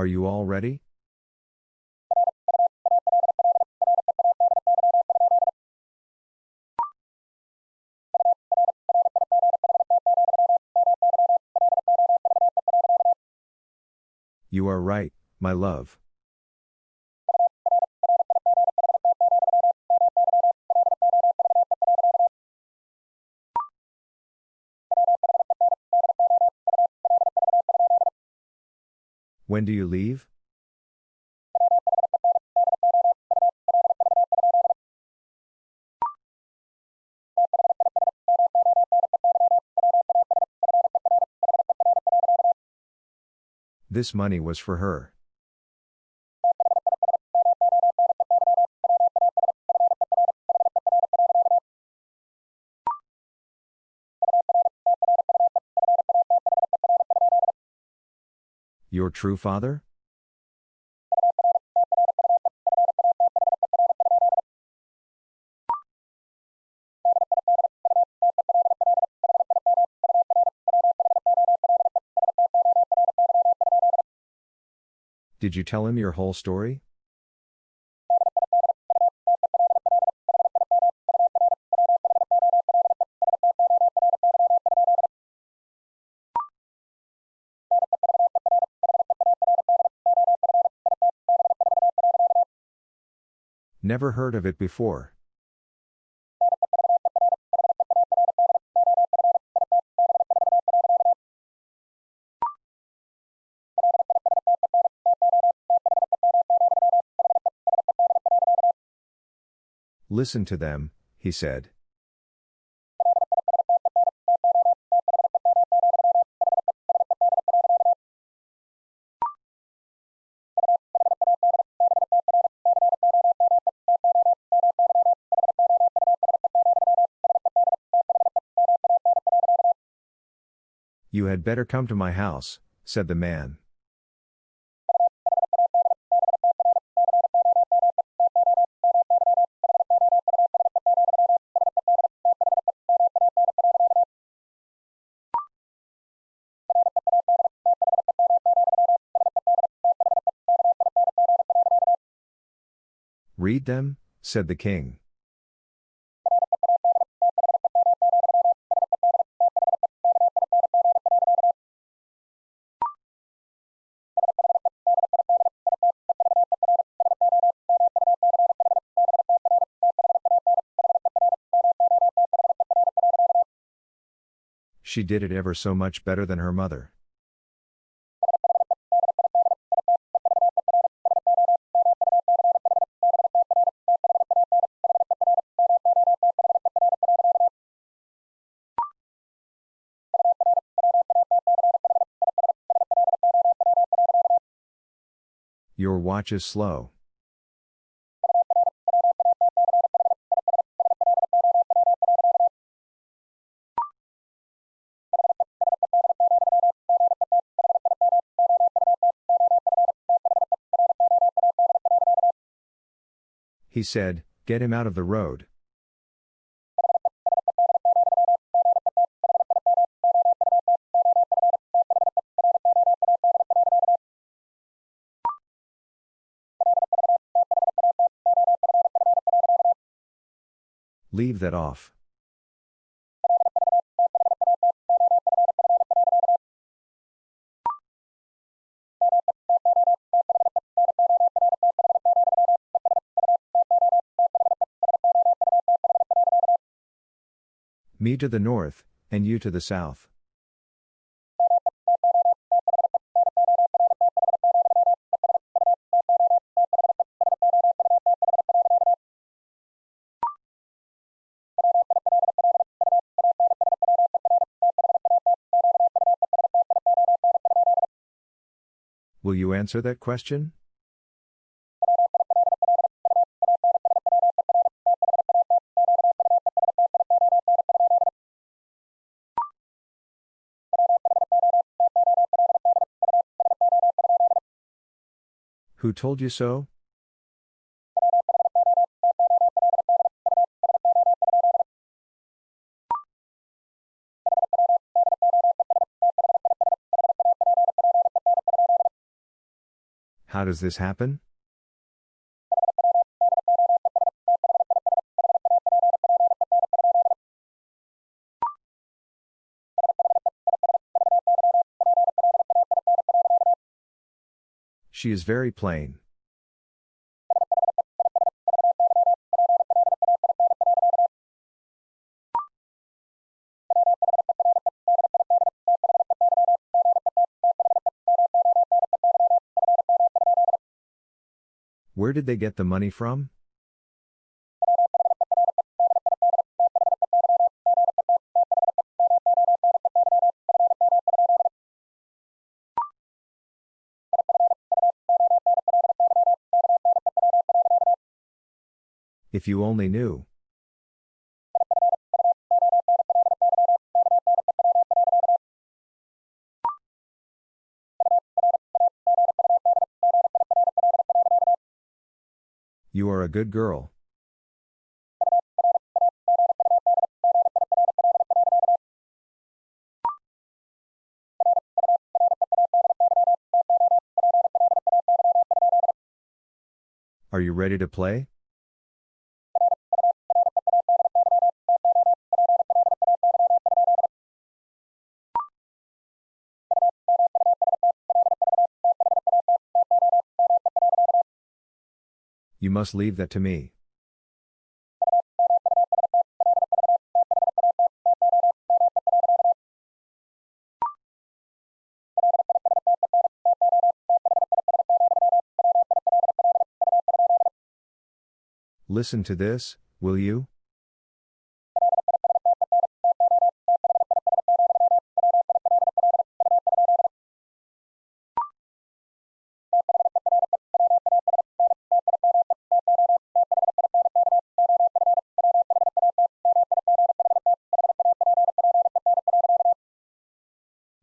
Are you all ready? You are right, my love. When do you leave? This money was for her. Your true father? Did you tell him your whole story? Never heard of it before. Listen to them, he said. Had better come to my house, said the man. Read them, said the king. She did it ever so much better than her mother. Your watch is slow. He said, Get him out of the road. Leave that off. Me to the north, and you to the south. Will you answer that question? Who told you so? How does this happen? She is very plain. Where did they get the money from? If you only knew. You are a good girl. Are you ready to play? You must leave that to me. Listen to this, will you?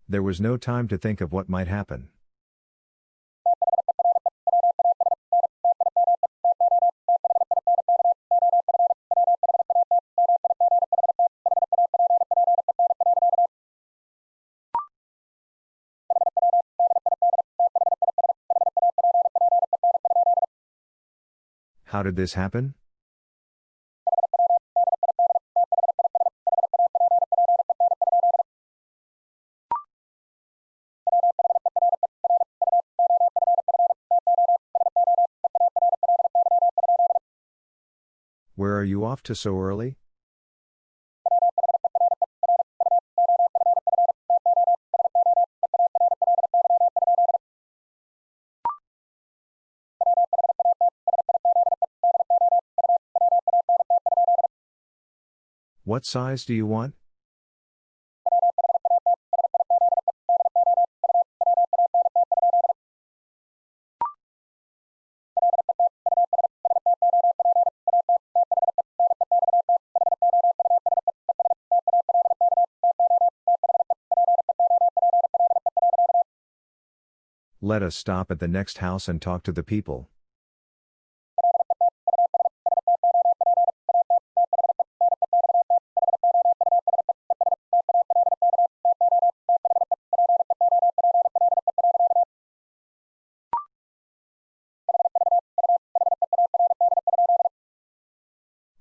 There was no time to think of what might happen. How did this happen? You off to so early? What size do you want? Let us stop at the next house and talk to the people.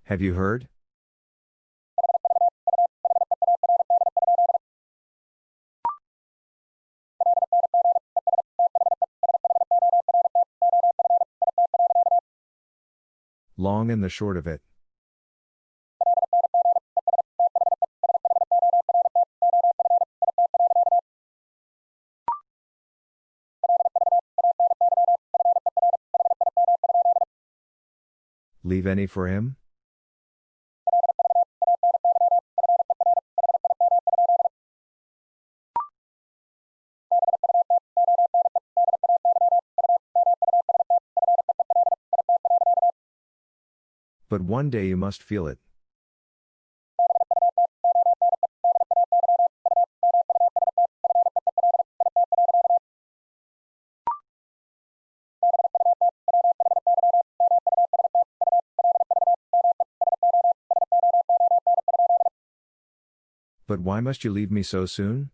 Have you heard? Long and the short of it. Leave any for him? But one day you must feel it. But why must you leave me so soon?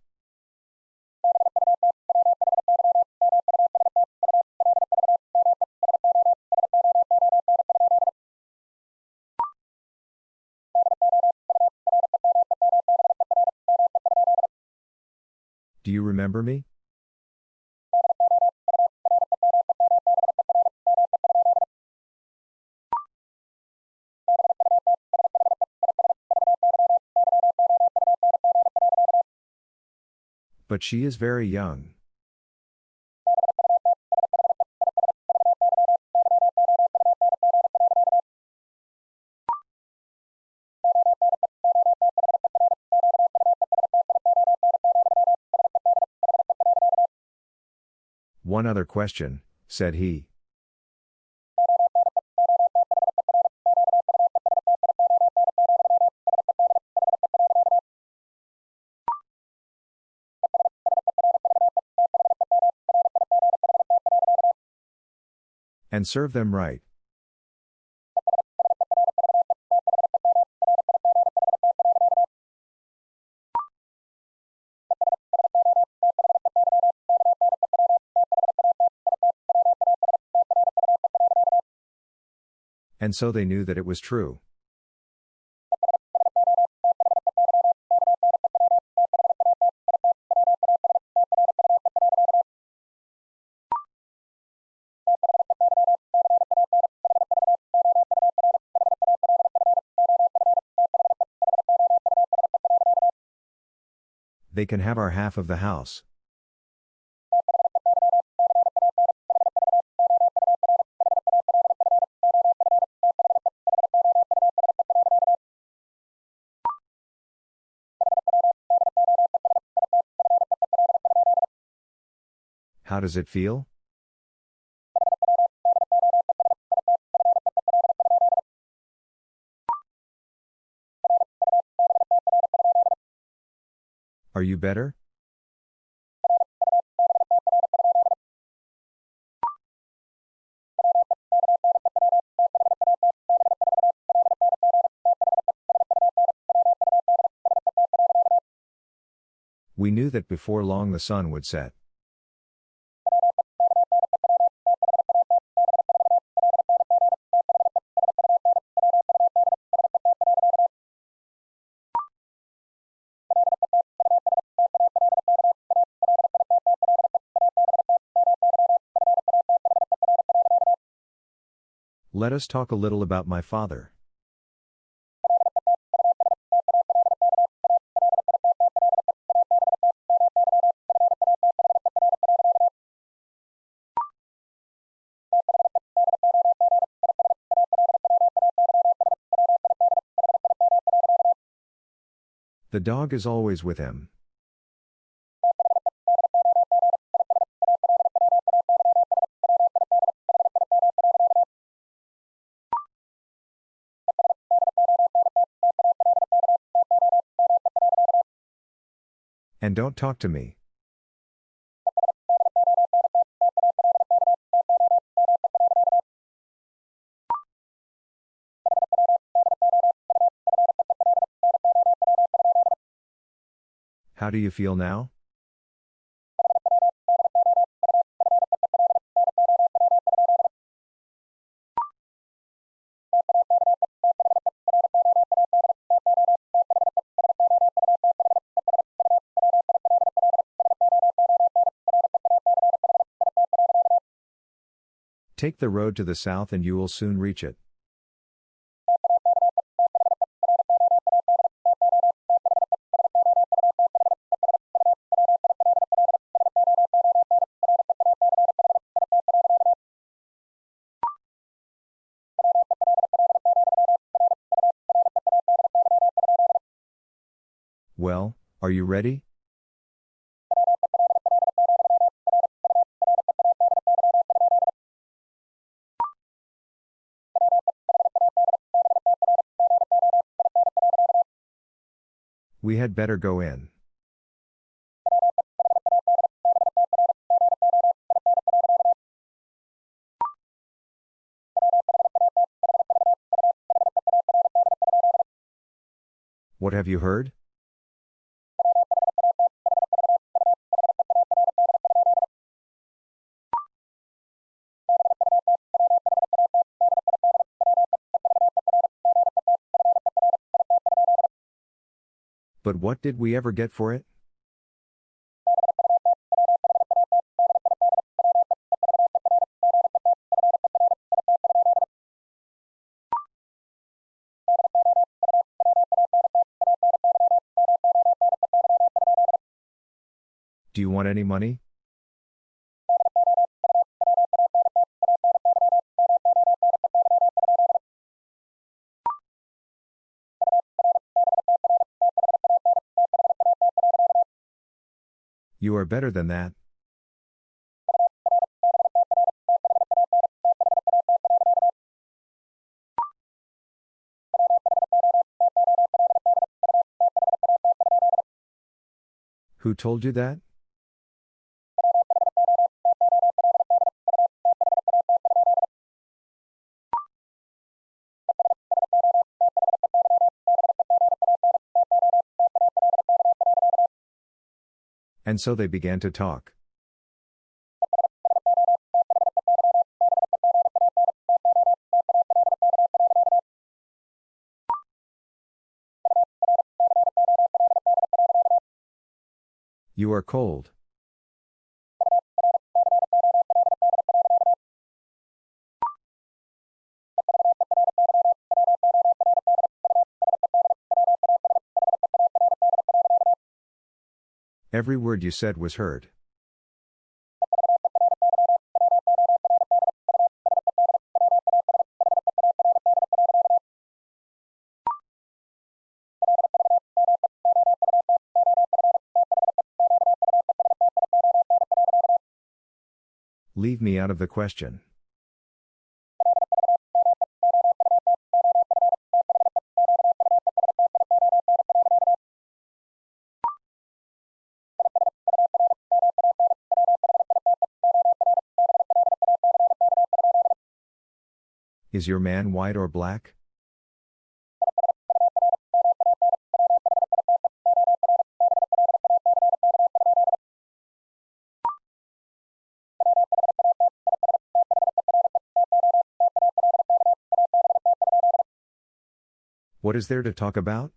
But she is very young. One other question, said he. And serve them right. And so they knew that it was true. They can have our half of the house. How does it feel? Are you better? We knew that before long the sun would set. Let us talk a little about my father. The dog is always with him. And don't talk to me. How do you feel now? Take the road to the south and you will soon reach it. Well, are you ready? We had better go in. What have you heard? what did we ever get for it? Do you want any money? You are better than that. Who told you that? And so they began to talk. You are cold. Every word you said was heard. Leave me out of the question. Is your man white or black? What is there to talk about?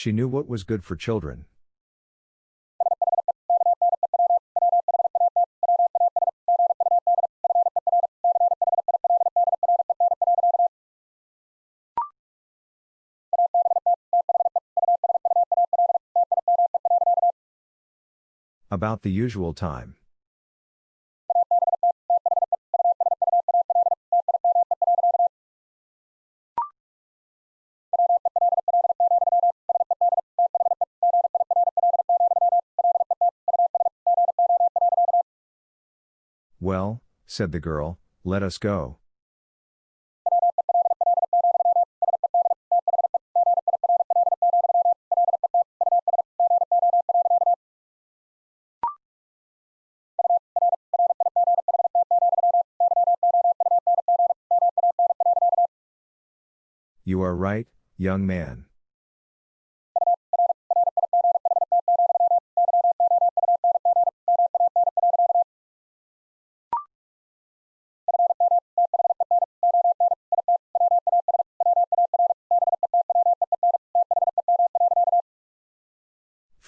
She knew what was good for children. About the usual time. Said the girl, let us go. You are right, young man.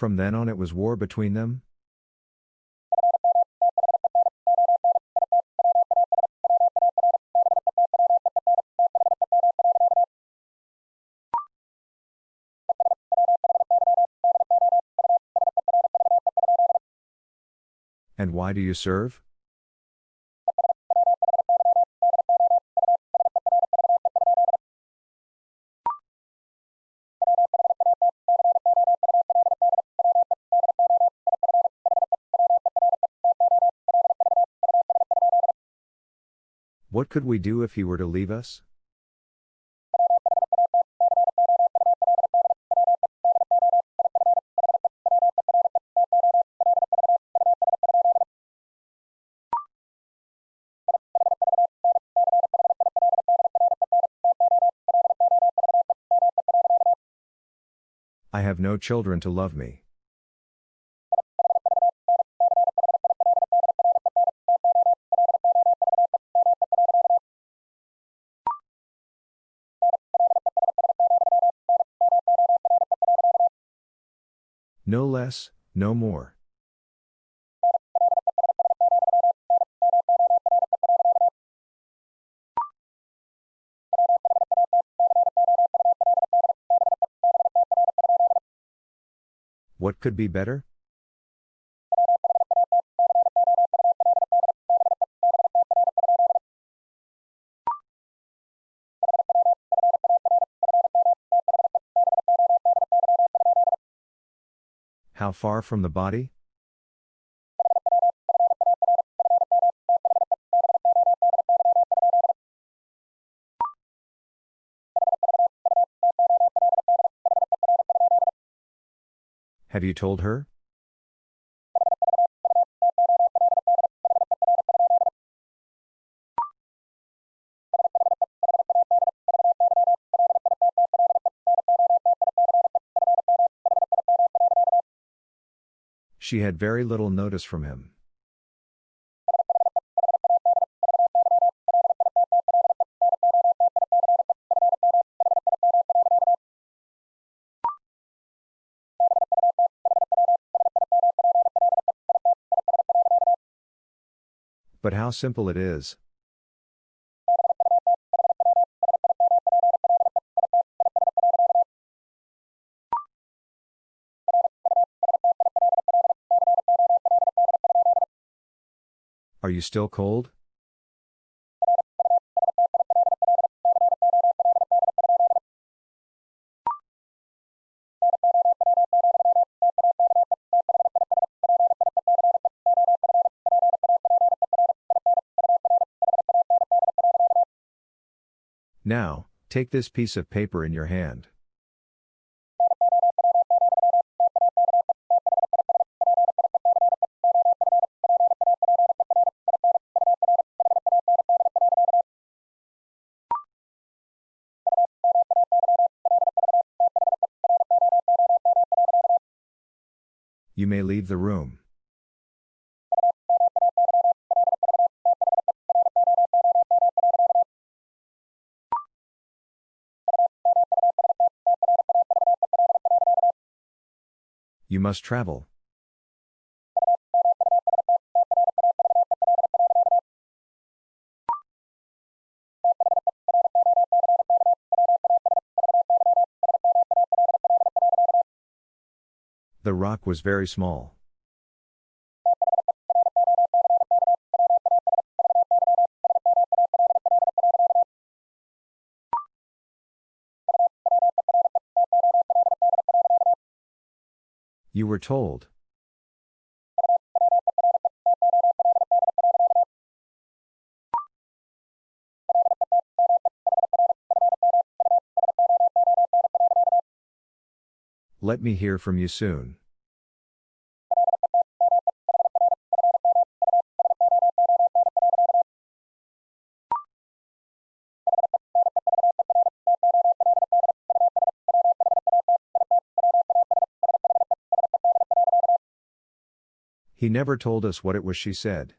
From then on it was war between them? And why do you serve? Could we do if he were to leave us? I have no children to love me. No more. What could be better? How far from the body? Have you told her? She had very little notice from him. But how simple it is. Are you still cold? Now, take this piece of paper in your hand. The room. You must travel. The rock was very small. Told. Let me hear from you soon. He never told us what it was she said.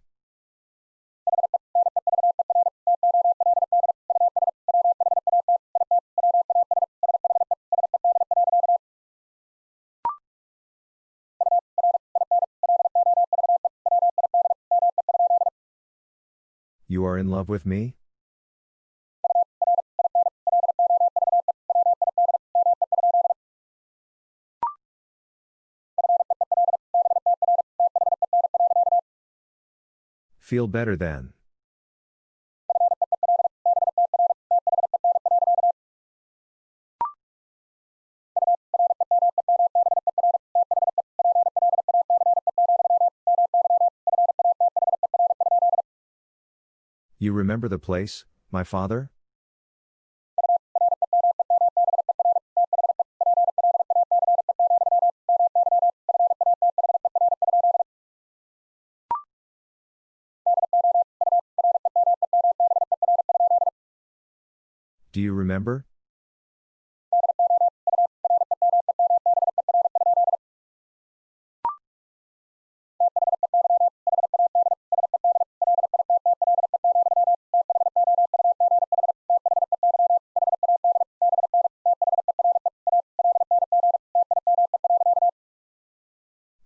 You are in love with me? Feel better then. You remember the place, my father?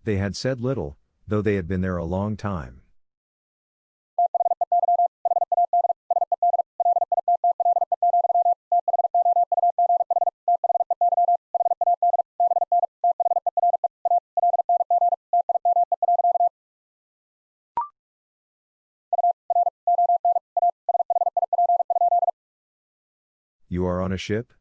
They had said little, though they had been there a long time. You are on a ship?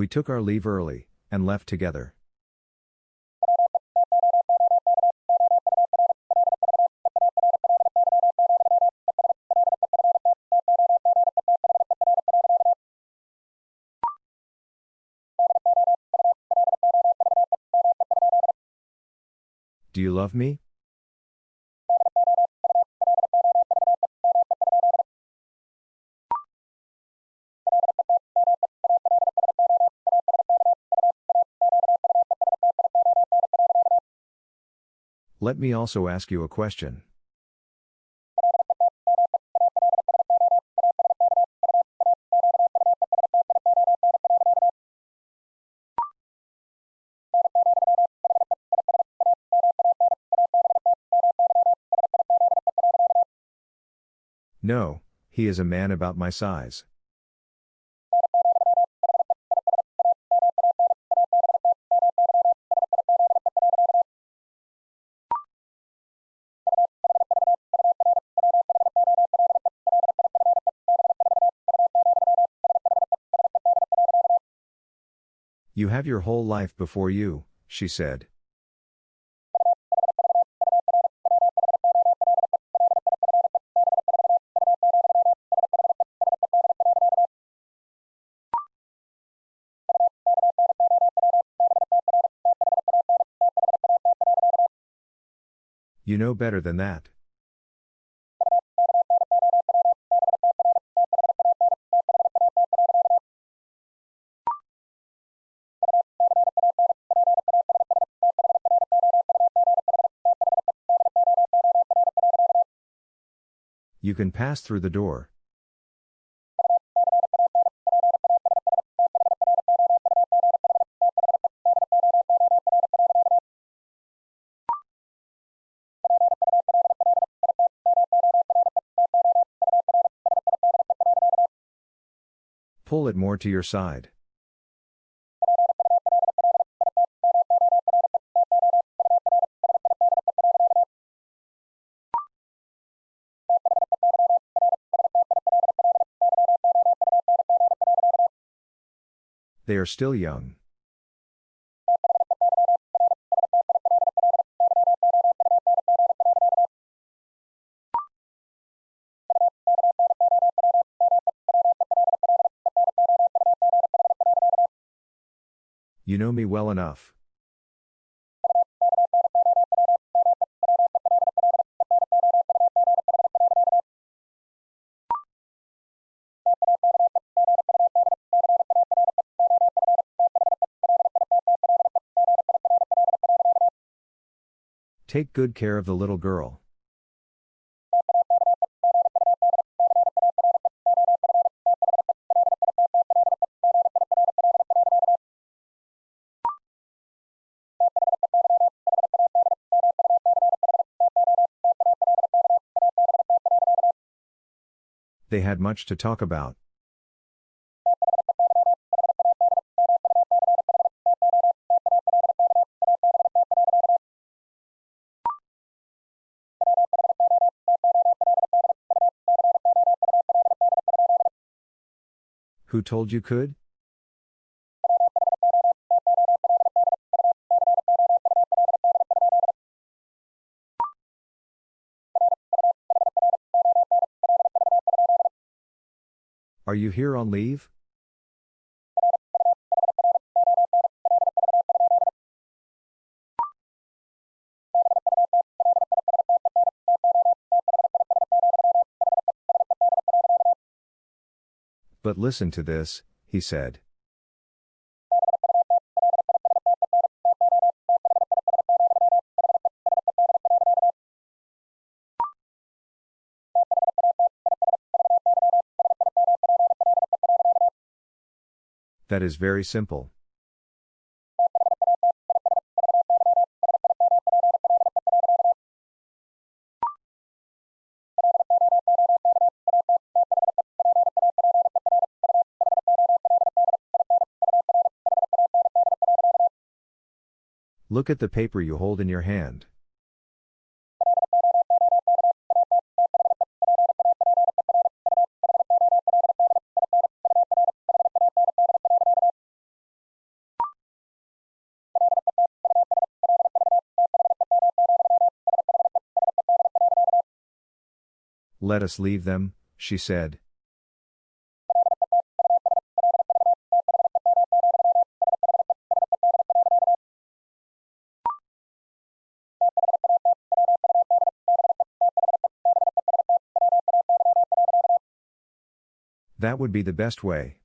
We took our leave early, and left together. Do you love me? Let me also ask you a question. No, he is a man about my size. You have your whole life before you, she said. You know better than that. You can pass through the door. Pull it more to your side. They are still young. You know me well enough. Take good care of the little girl. They had much to talk about. Who told you could? Are you here on leave? But listen to this, he said. That is very simple. Look at the paper you hold in your hand. Let us leave them, she said. That would be the best way.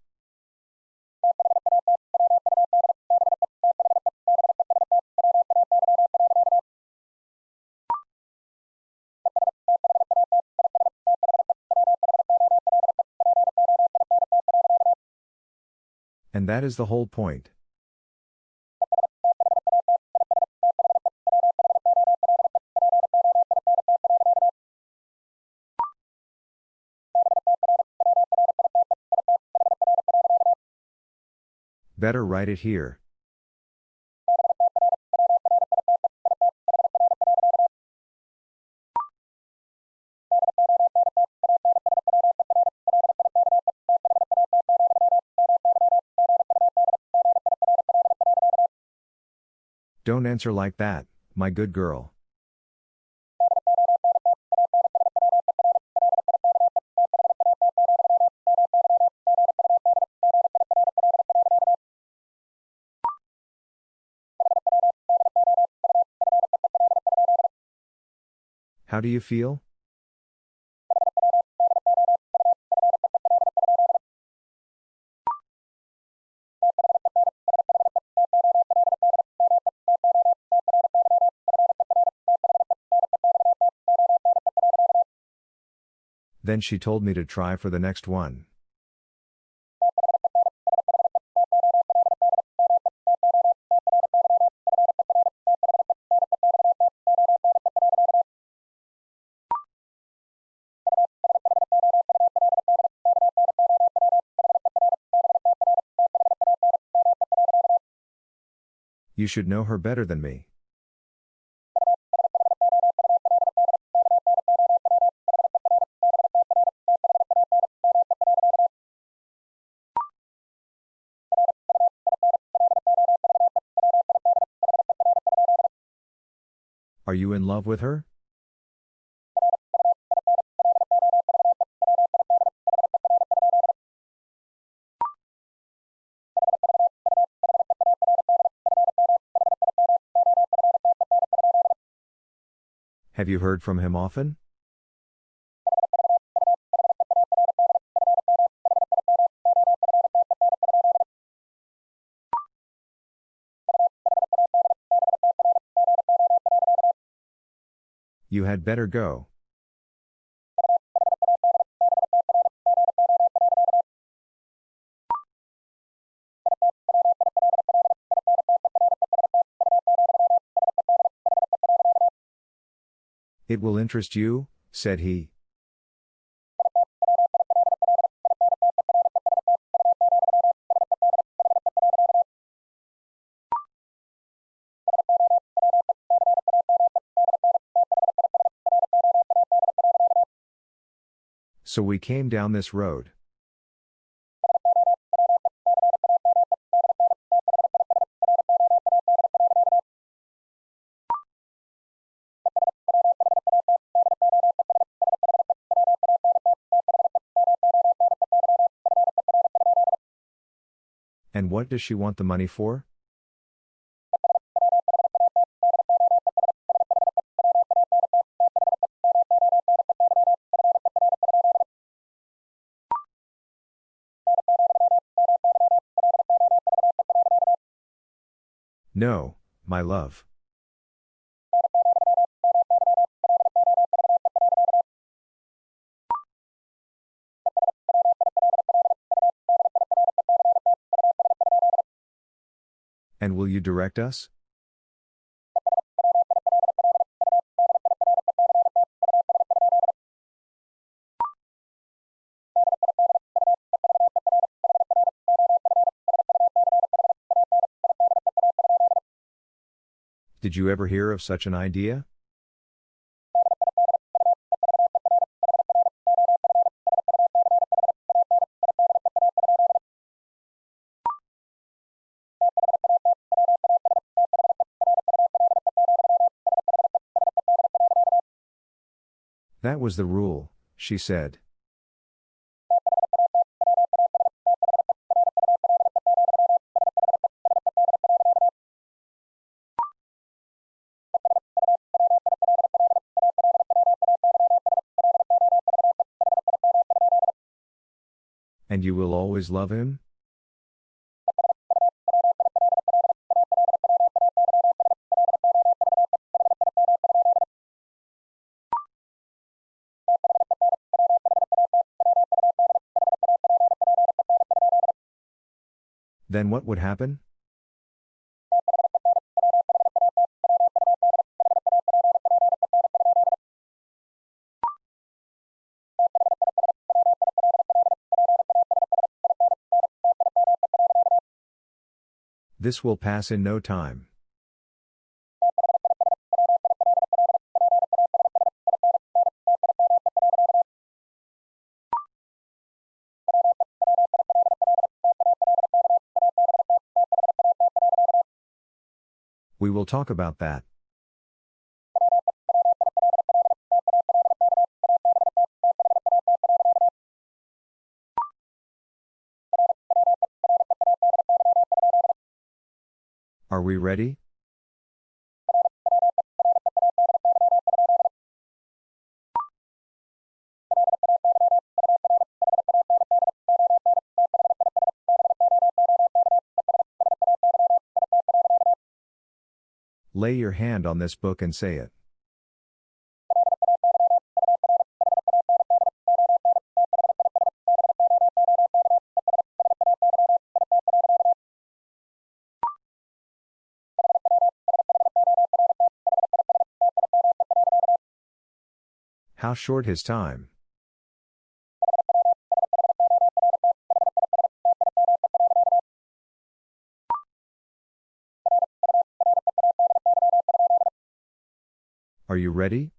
And that is the whole point. Better write it here. Don't answer like that, my good girl. How do you feel? Then she told me to try for the next one. You should know her better than me. Are you in love with her? Have you heard from him often? You had better go. It will interest you, said he. So we came down this road. What does she want the money for? No, my love. And will you direct us? Did you ever hear of such an idea? That was the rule, she said. And you will always love him? Then what would happen? This will pass in no time. Will talk about that. Are we ready? Lay your hand on this book and say it. How short his time. Ready?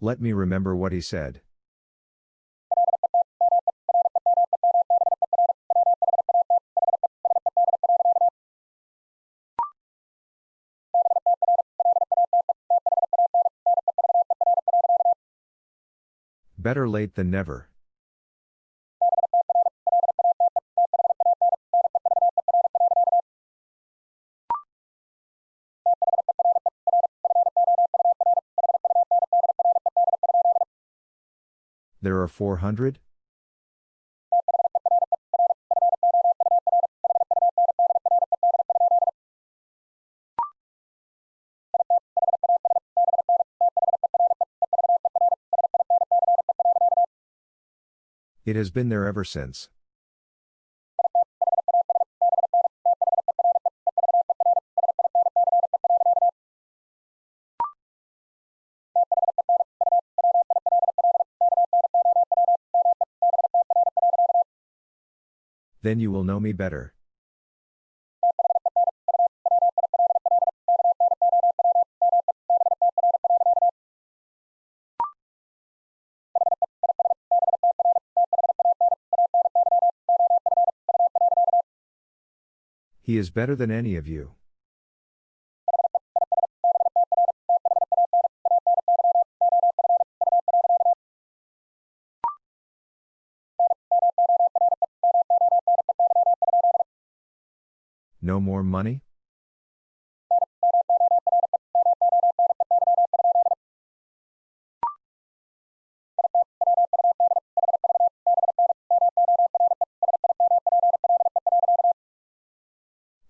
Let me remember what he said. Better late than never. There are 400? Has been there ever since. Then you will know me better. He is better than any of you. No more money?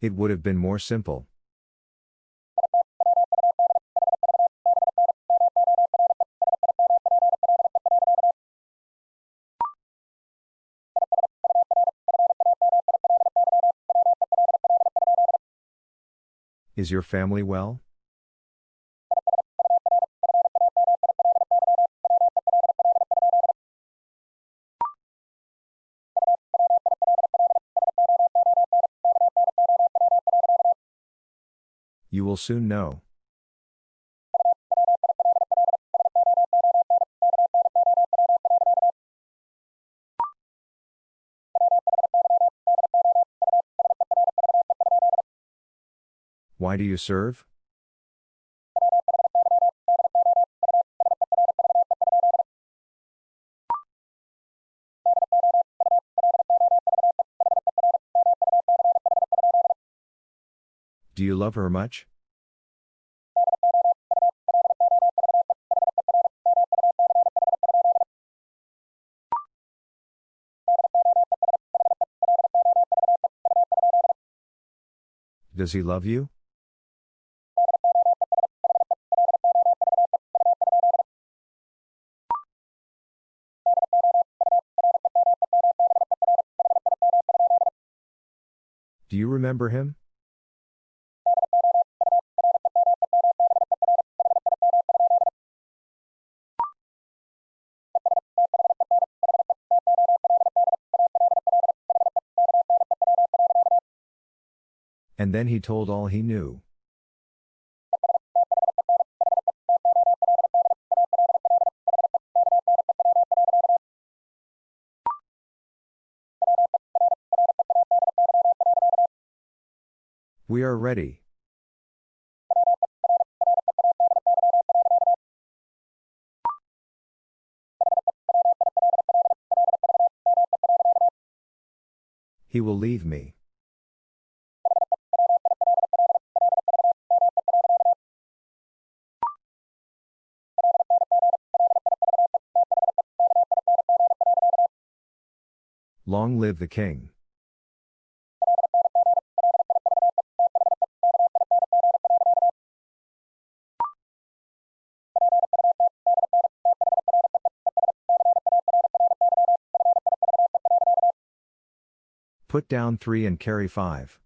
It would have been more simple. Is your family well? Will soon know. Why do you serve? Do you love her much? Does he love you? Do you remember him? And then he told all he knew. We are ready. He will leave me. Long live the king. Put down three and carry five.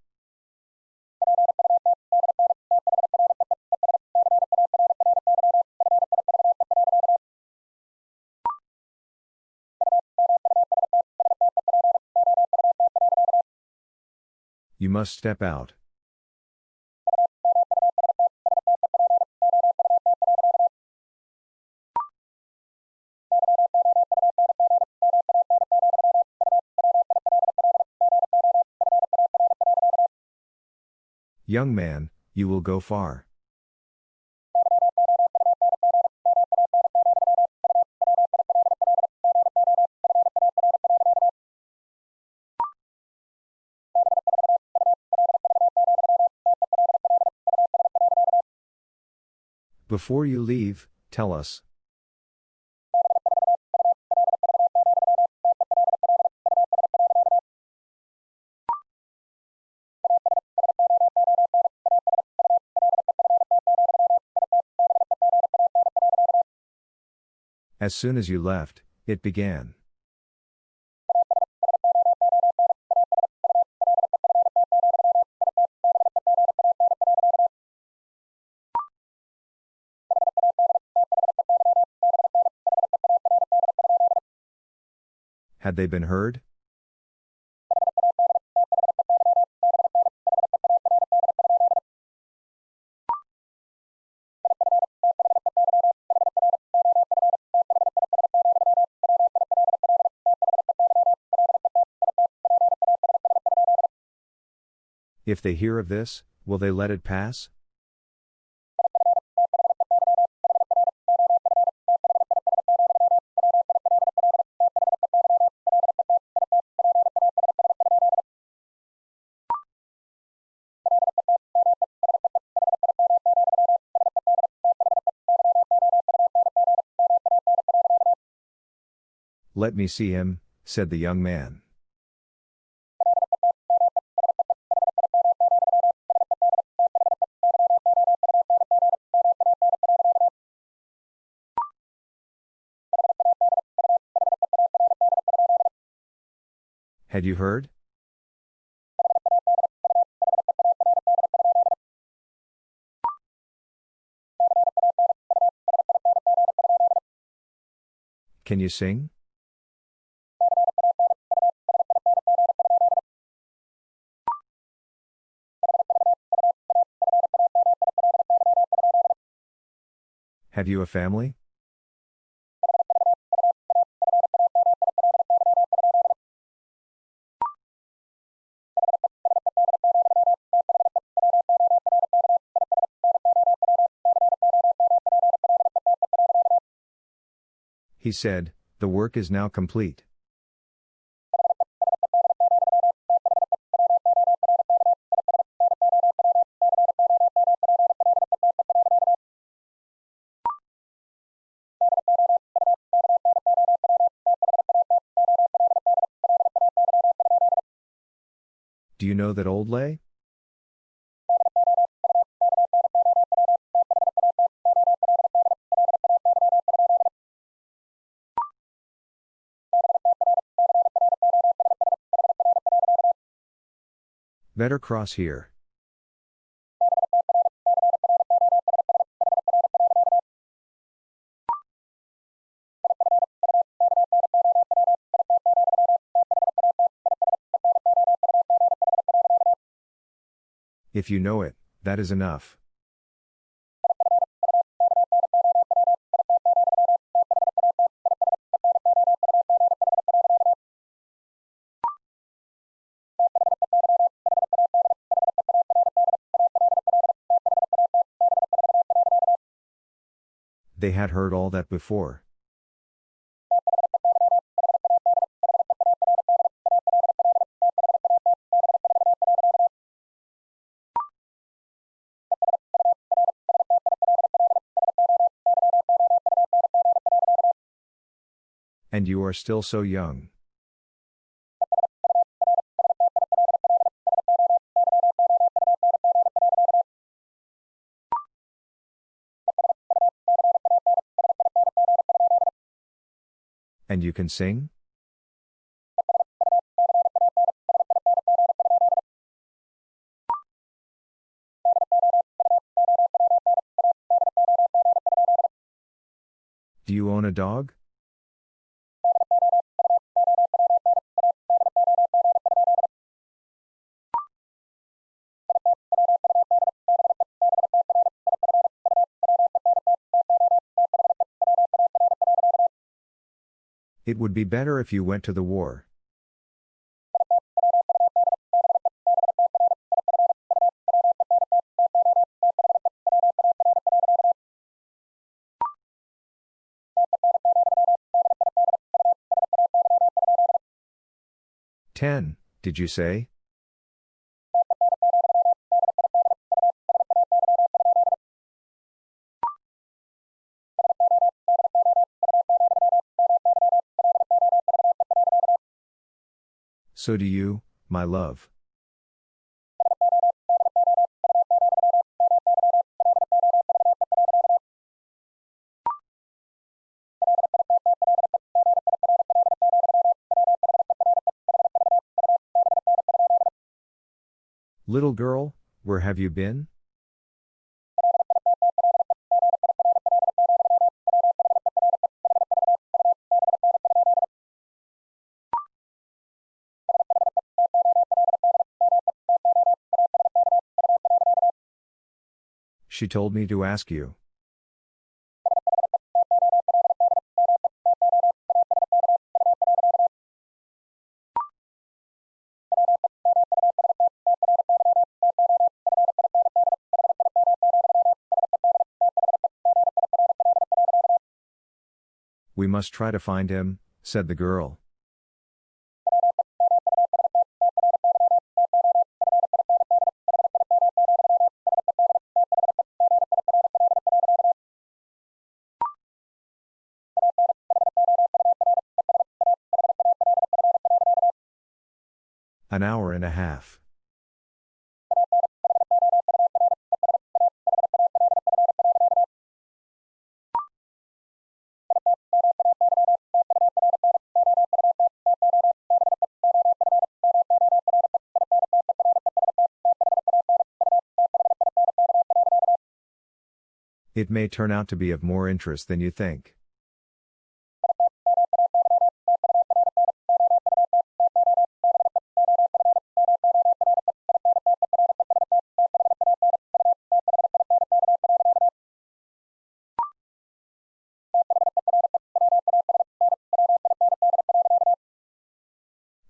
You must step out. Young man, you will go far. Before you leave, tell us. As soon as you left, it began. Had they been heard? If they hear of this, will they let it pass? Let me see him, said the young man. Had you heard? Can you sing? Have you a family? He said, The work is now complete. Do you know that old lay? Better cross here. If you know it, that is enough. They had heard all that before. You are still so young. And you can sing? Do you own a dog? It would be better if you went to the war. Ten, did you say? So do you, my love. Little girl, where have you been? She told me to ask you. We must try to find him, said the girl. An hour and a half. It may turn out to be of more interest than you think.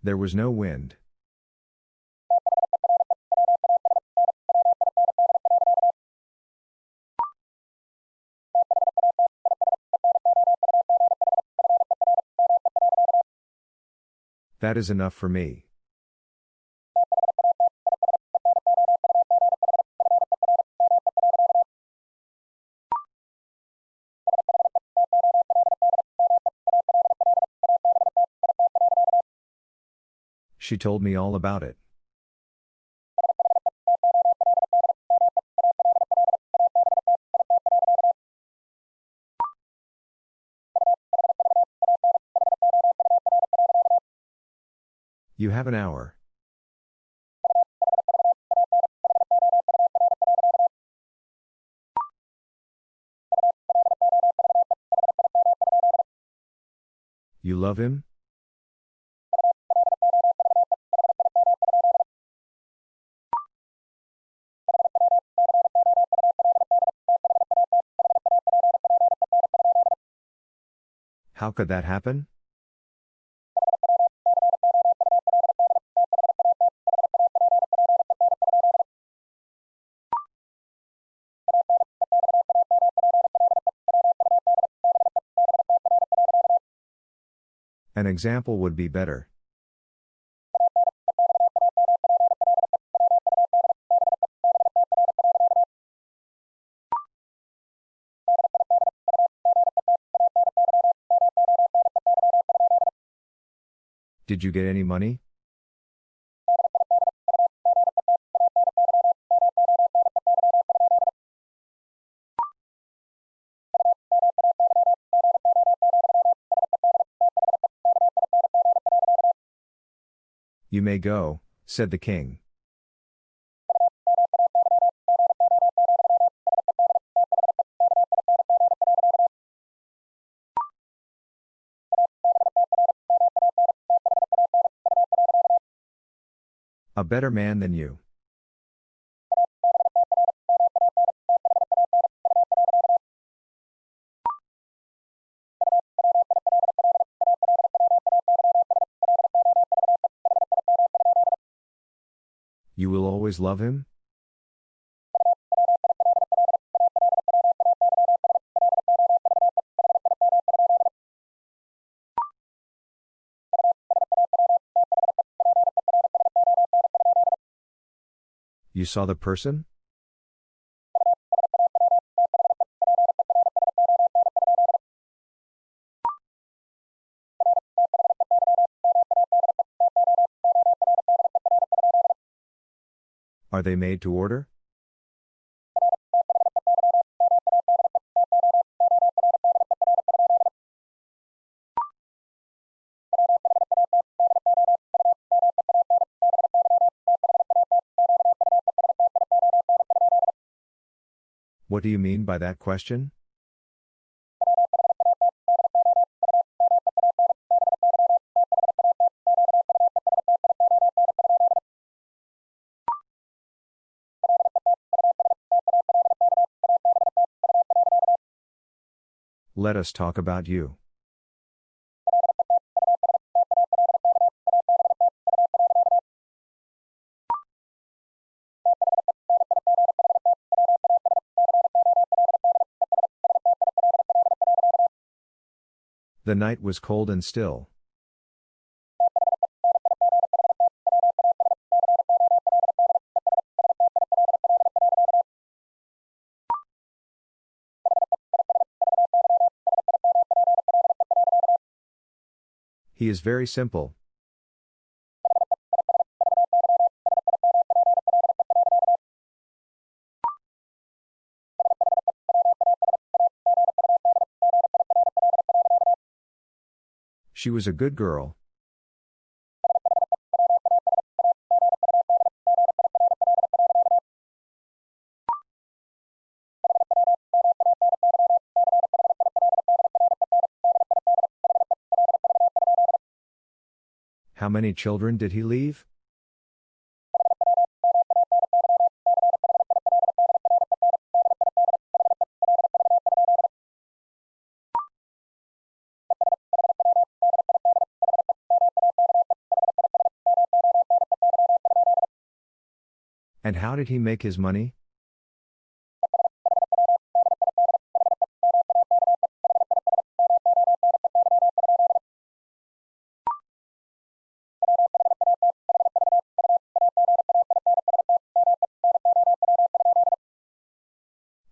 There was no wind. That is enough for me. She told me all about it. You have an hour. You love him? How could that happen? An example would be better. Did you get any money? You may go, said the king. Better man than you. You will always love him? You saw the person? Are they made to order? Do you mean by that question? Let us talk about you. The night was cold and still. He is very simple. She was a good girl. How many children did he leave? How did he make his money?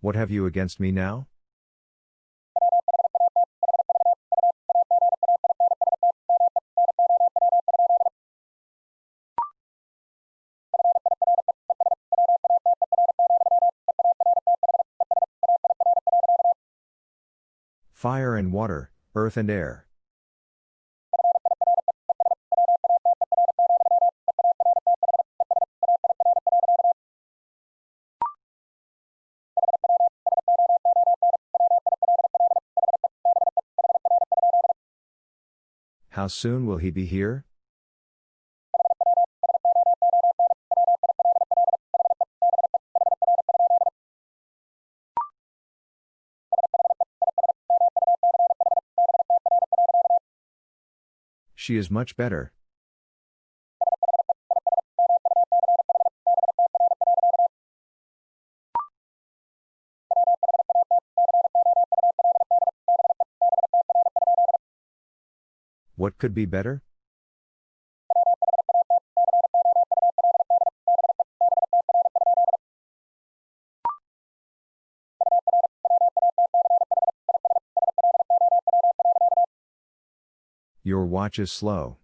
What have you against me now? And water, earth and air. How soon will he be here? She is much better. What could be better? Your watch is slow.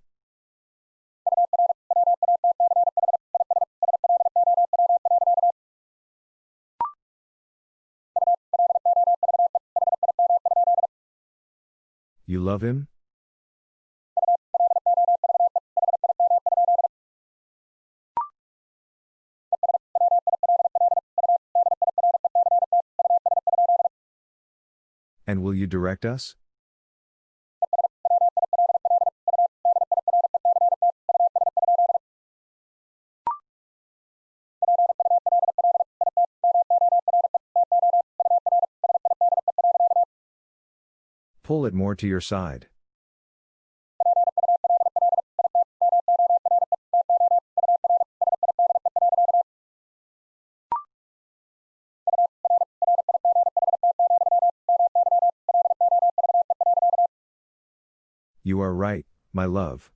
You love him? And will you direct us? More to your side. You are right, my love.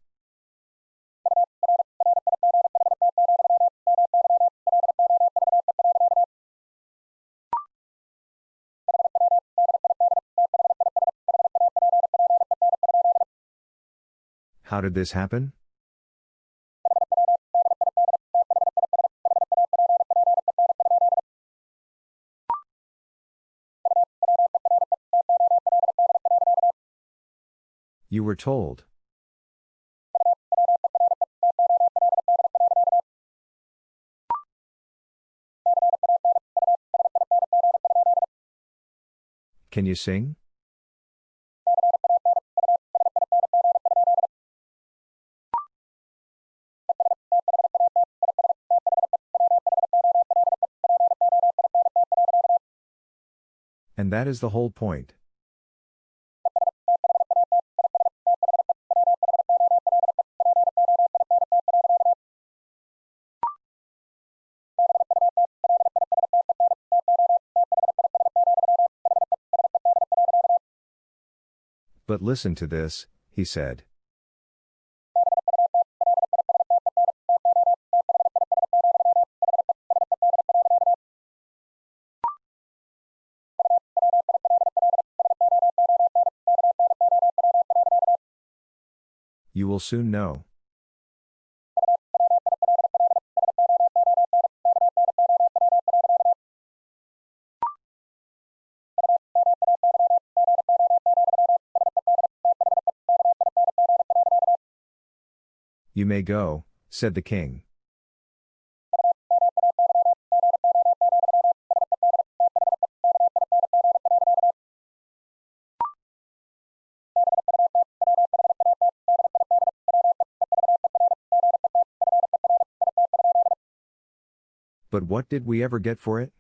Did this happen? You were told. Can you sing? That is the whole point. But listen to this, he said. Will soon know. You may go, said the king. But what did we ever get for it?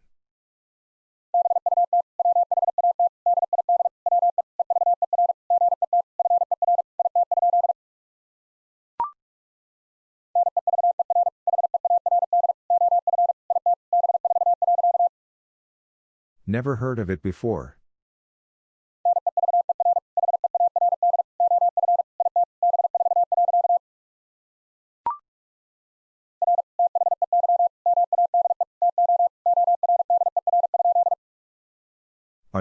Never heard of it before.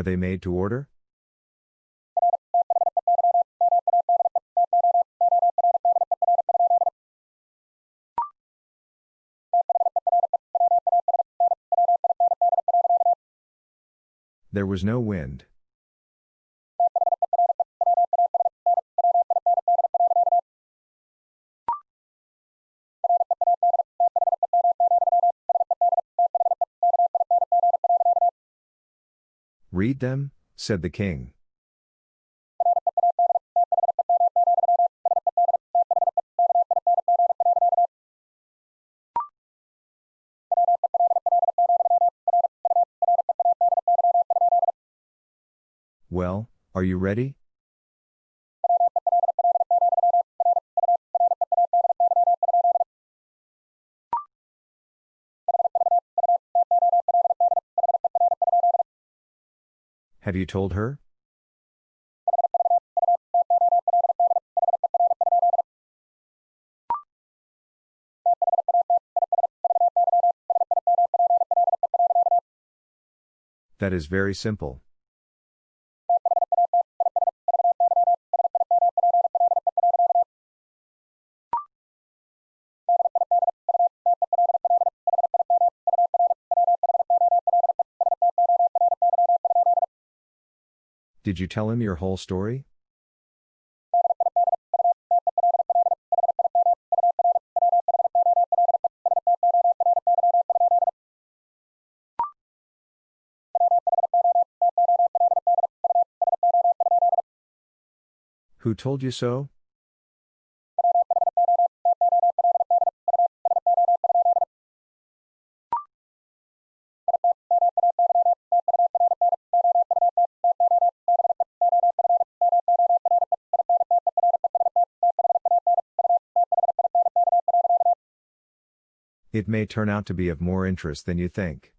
Are they made to order? There was no wind. Read them, said the king. Well, are you ready? Have you told her? That is very simple. Did you tell him your whole story? Who told you so? It may turn out to be of more interest than you think.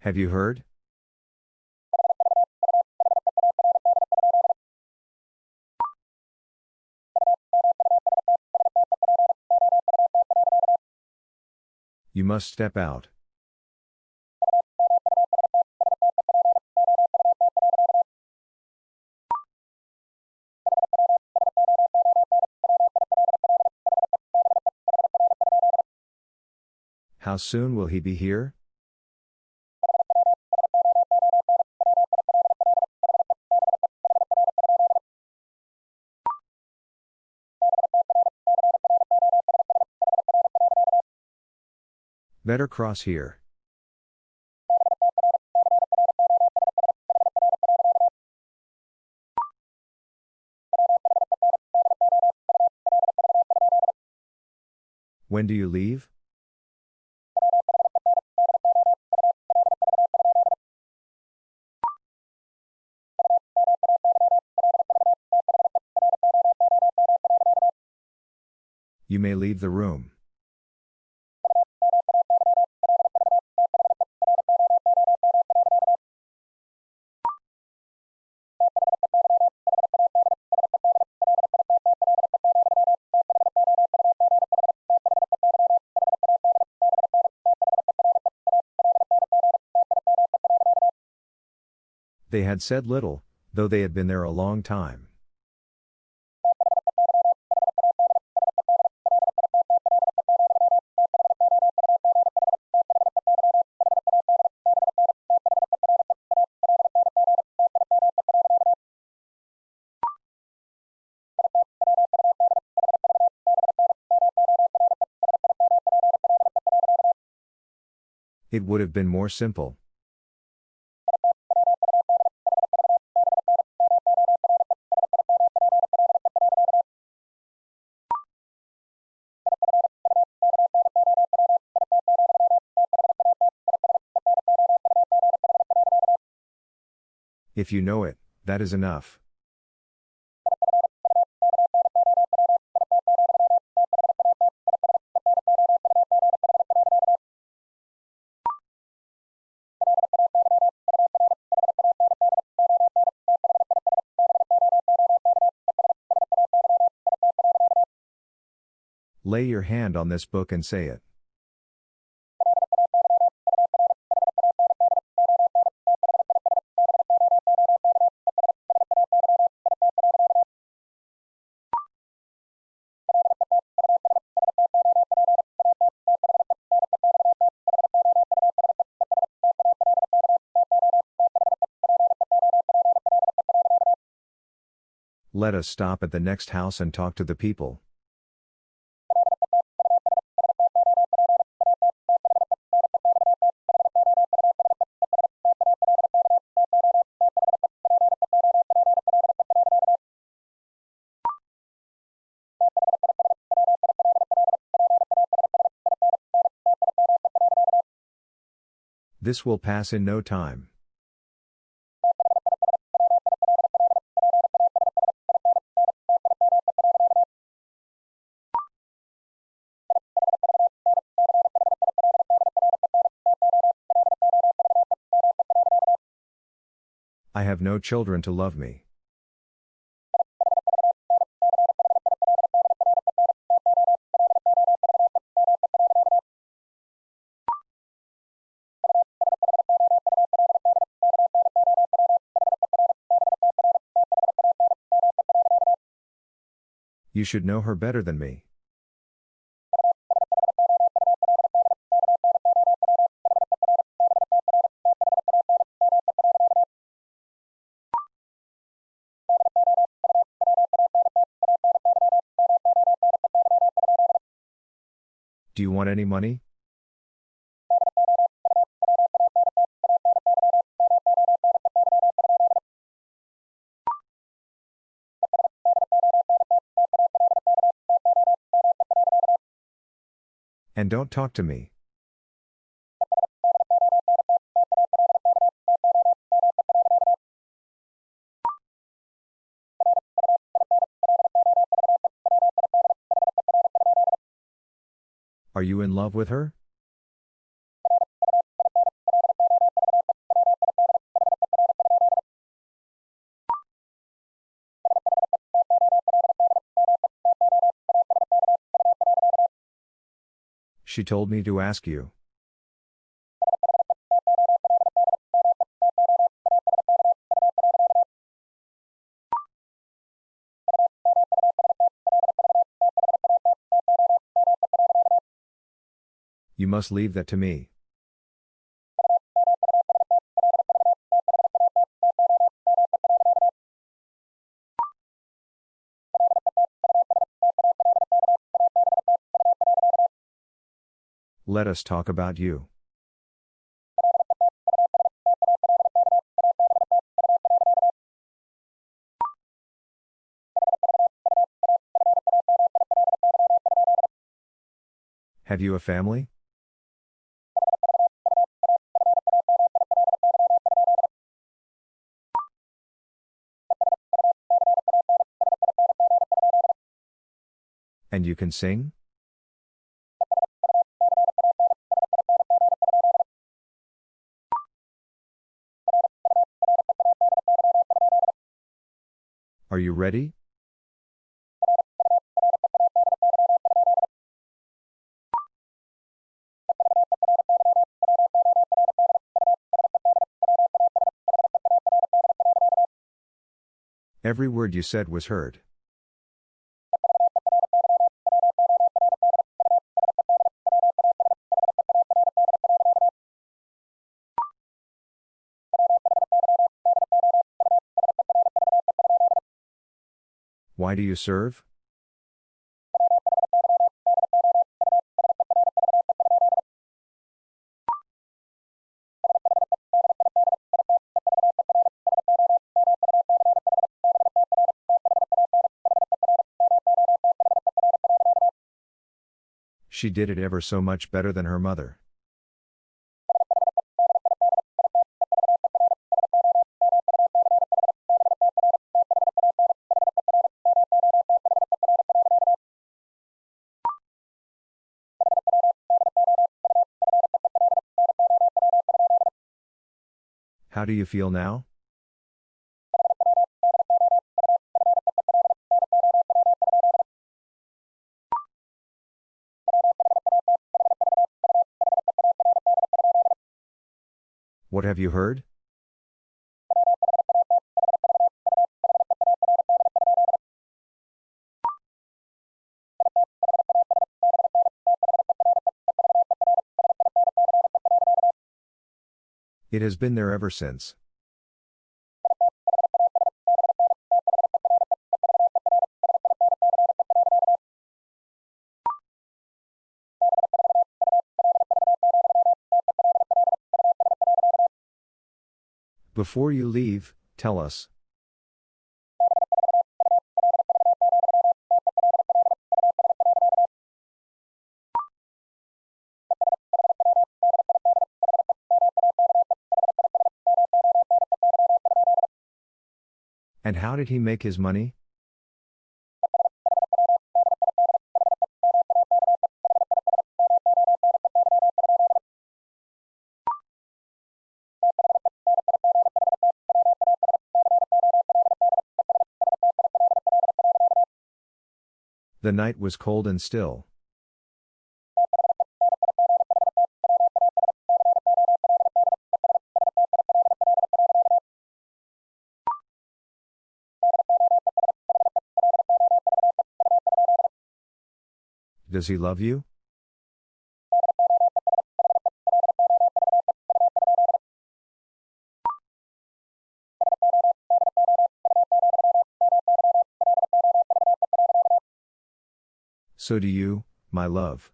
Have you heard? You must step out. How soon will he be here? Better cross here. When do you leave? You may leave the room. They had said little, though they had been there a long time. It would have been more simple. If you know it, that is enough. Lay your hand on this book and say it. Let us stop at the next house and talk to the people. This will pass in no time. No children to love me. You should know her better than me. Do you want any money? And don't talk to me. Are you in love with her? She told me to ask you. Must leave that to me. Let us talk about you. Have you a family? And you can sing? Are you ready? Every word you said was heard. Why do you serve? She did it ever so much better than her mother. How do you feel now? What have you heard? It has been there ever since. Before you leave, tell us. And how did he make his money? The night was cold and still. Does he love you? So do you, my love.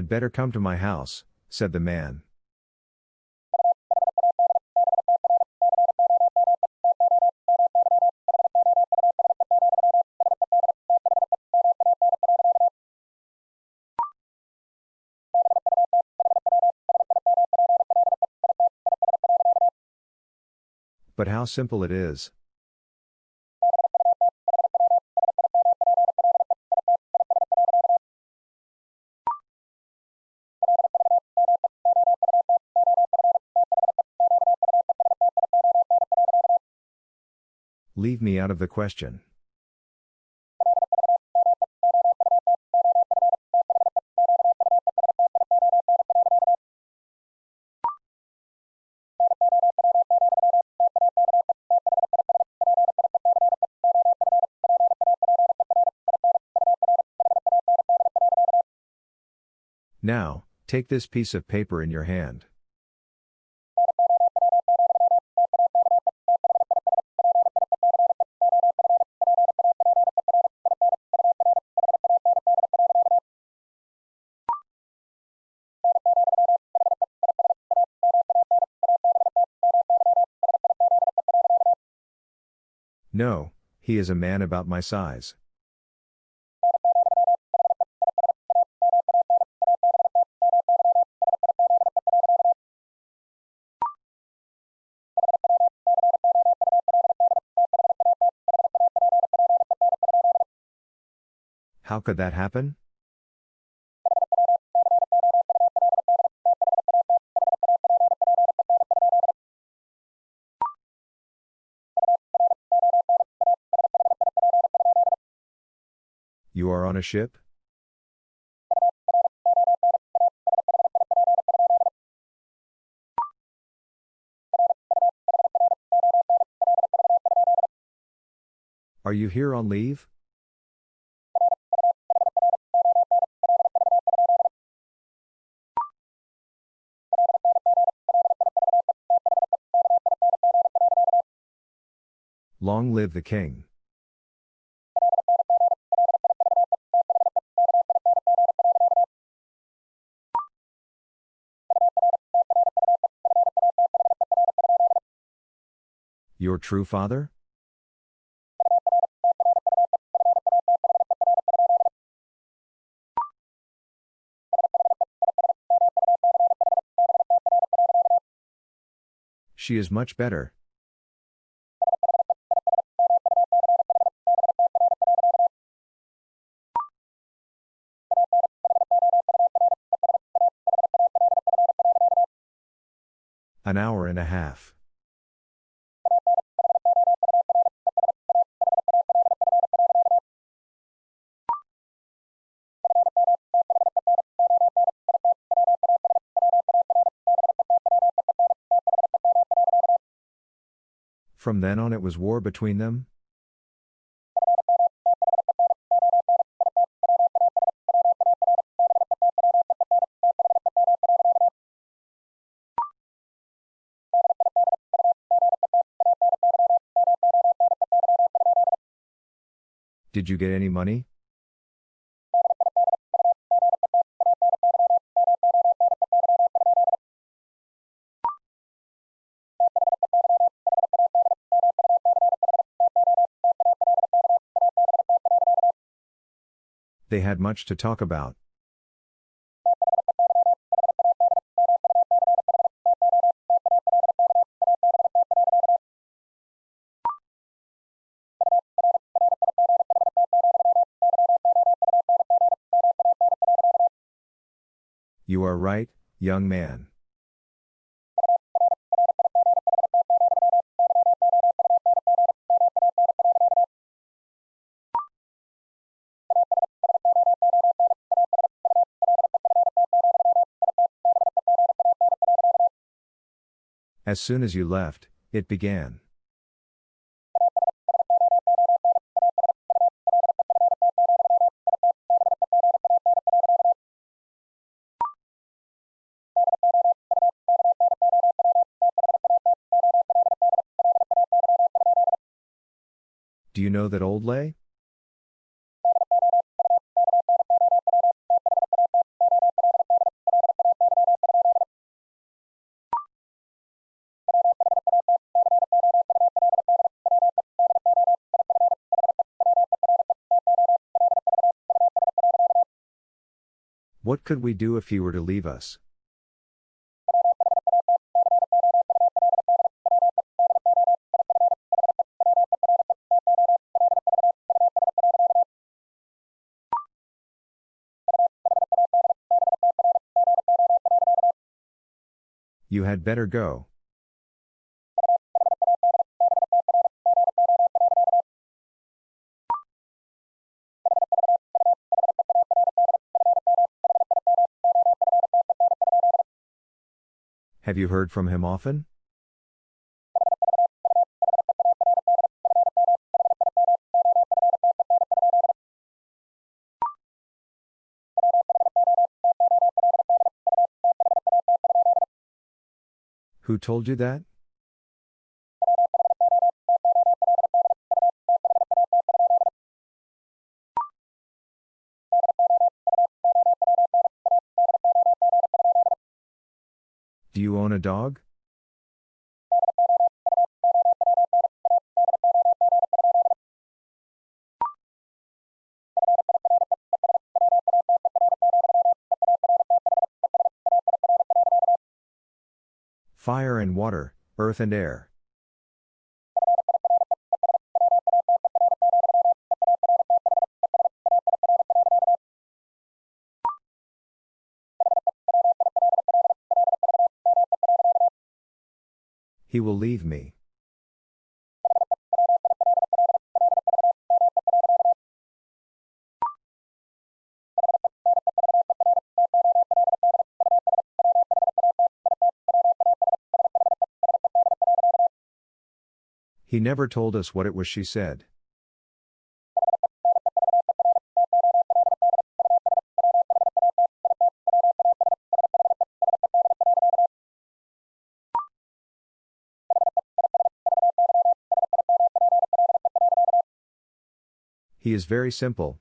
Had better come to my house, said the man. But how simple it is. Leave me out of the question. Now, take this piece of paper in your hand. No, he is a man about my size. How could that happen? You are on a ship? Are you here on leave? Long live the king. true father? She is much better. From then on, it was war between them? Did you get any money? They had much to talk about. You are right, young man. As soon as you left, it began. Do you know that old lay? What could we do if he were to leave us? You had better go. Have you heard from him often? Who told you that? Dog? Fire and water, earth and air. He will leave me. He never told us what it was she said. Is very simple.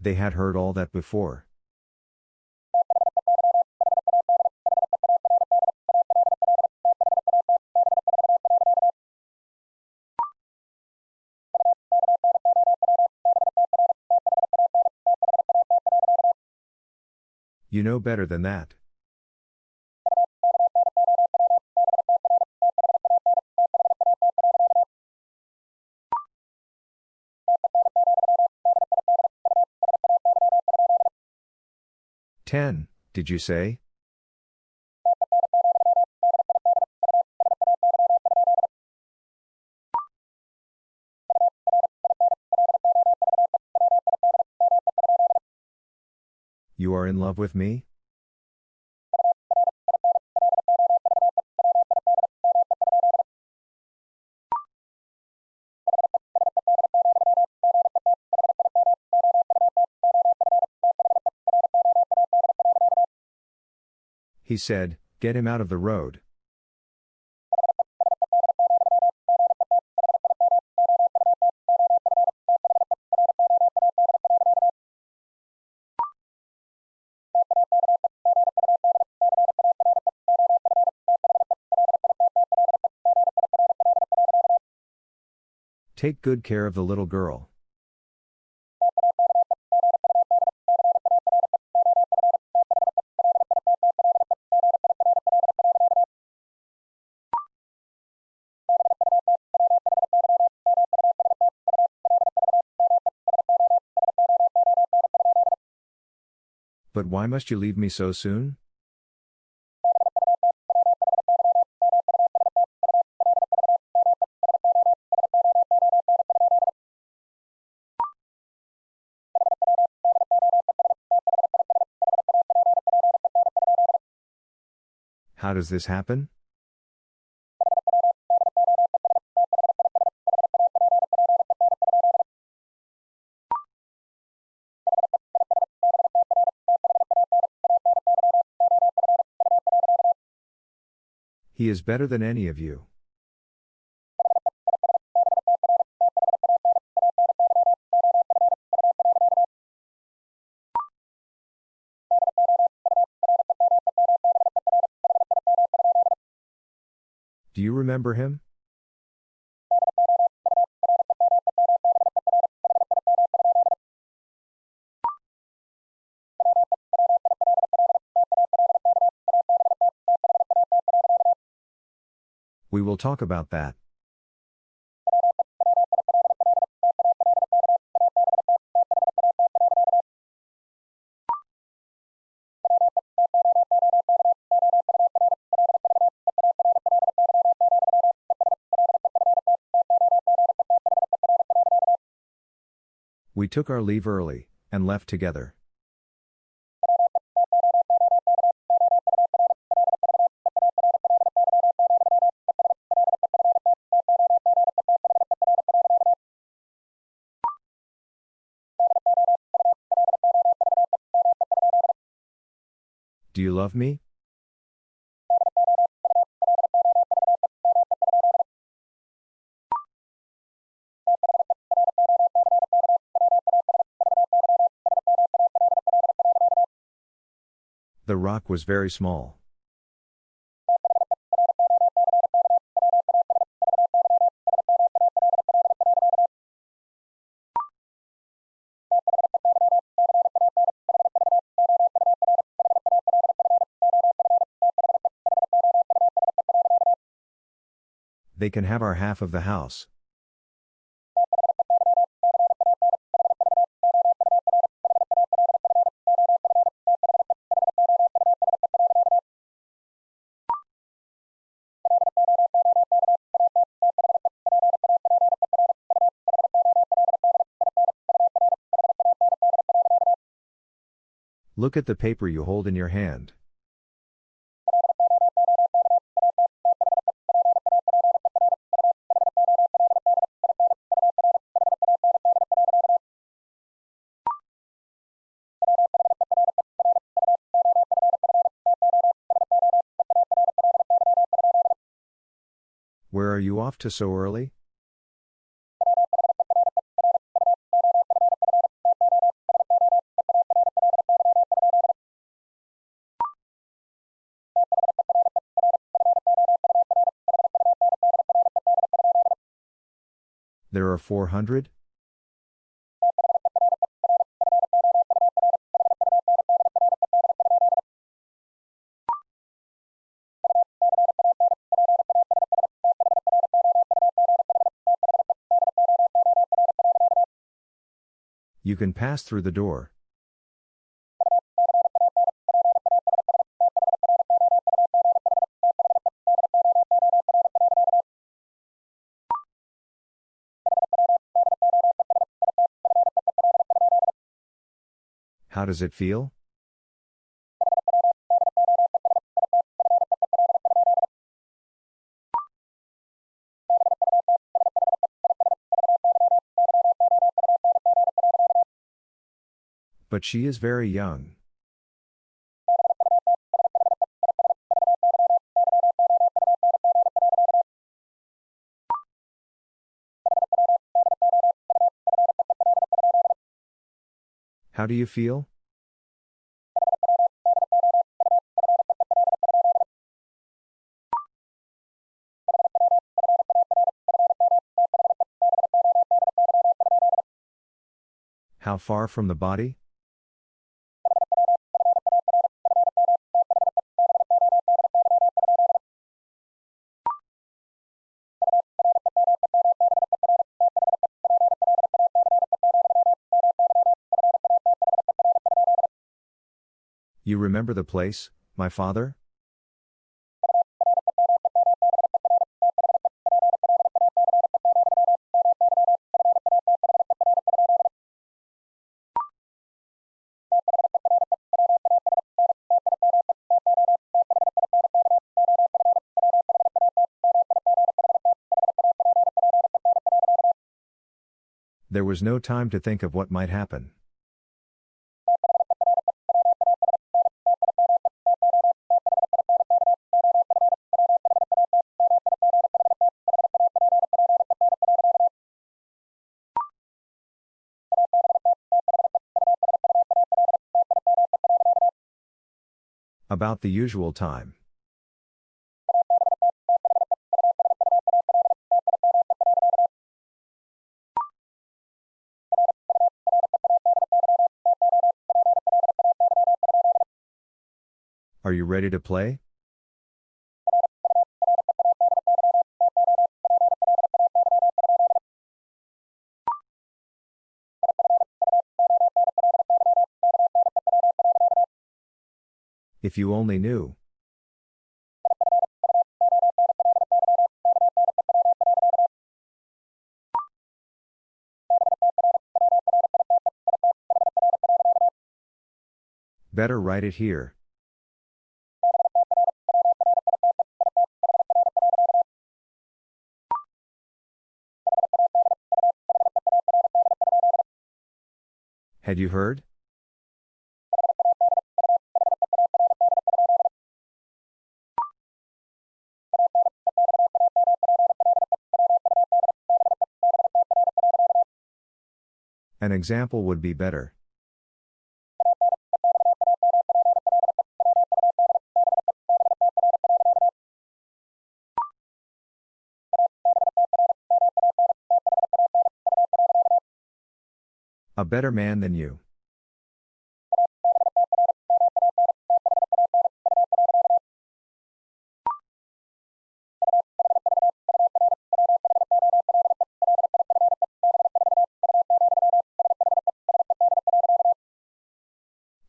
They had heard all that before. You know better than that. Ten, did you say? You are in love with me? He said, Get him out of the road. Take good care of the little girl. But why must you leave me so soon? Does this happen? He is better than any of you. Remember him? We will talk about that. We took our leave early and left together. Do you love me? Rock was very small. They can have our half of the house. Look at the paper you hold in your hand. Where are you off to so early? There are 400? You can pass through the door. Does it feel? But she is very young. How do you feel? Far from the body? You remember the place, my father? There was no time to think of what might happen. About the usual time. You ready to play? If you only knew. Better write it here. Had you heard? An example would be better. Better man than you.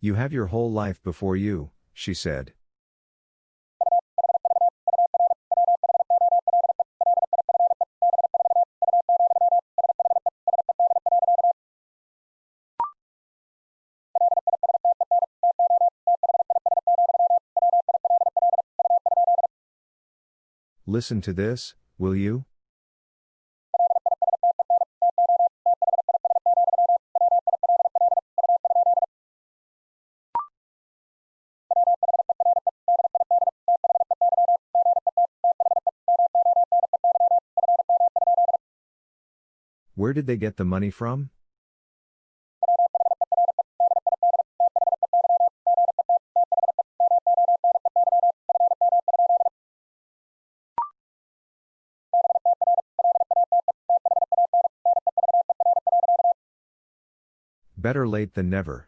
You have your whole life before you, she said. Listen to this, will you? Where did they get the money from? Better late than never.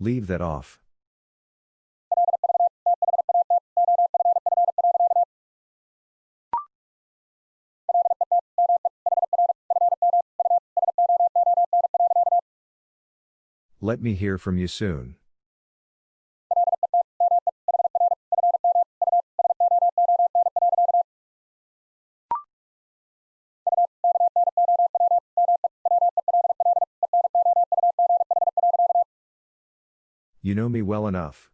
Leave that off. Let me hear from you soon. You know me well enough.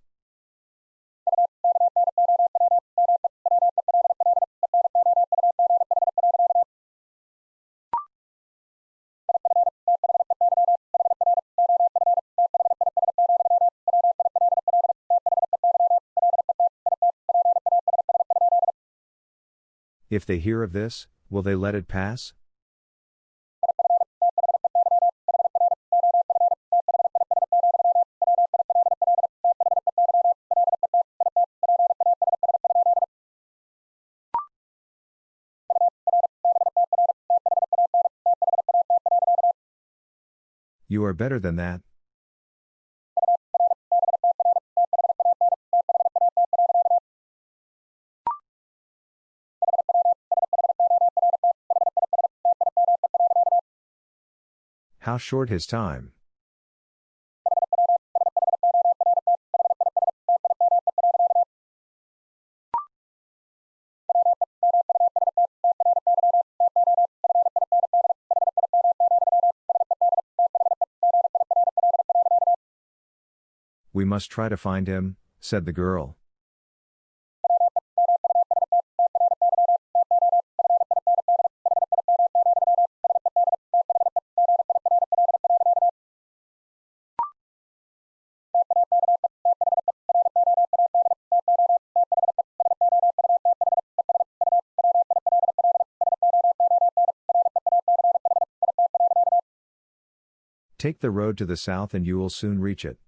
If they hear of this, will they let it pass? Are better than that. How short his time. We must try to find him, said the girl. Take the road to the south and you will soon reach it.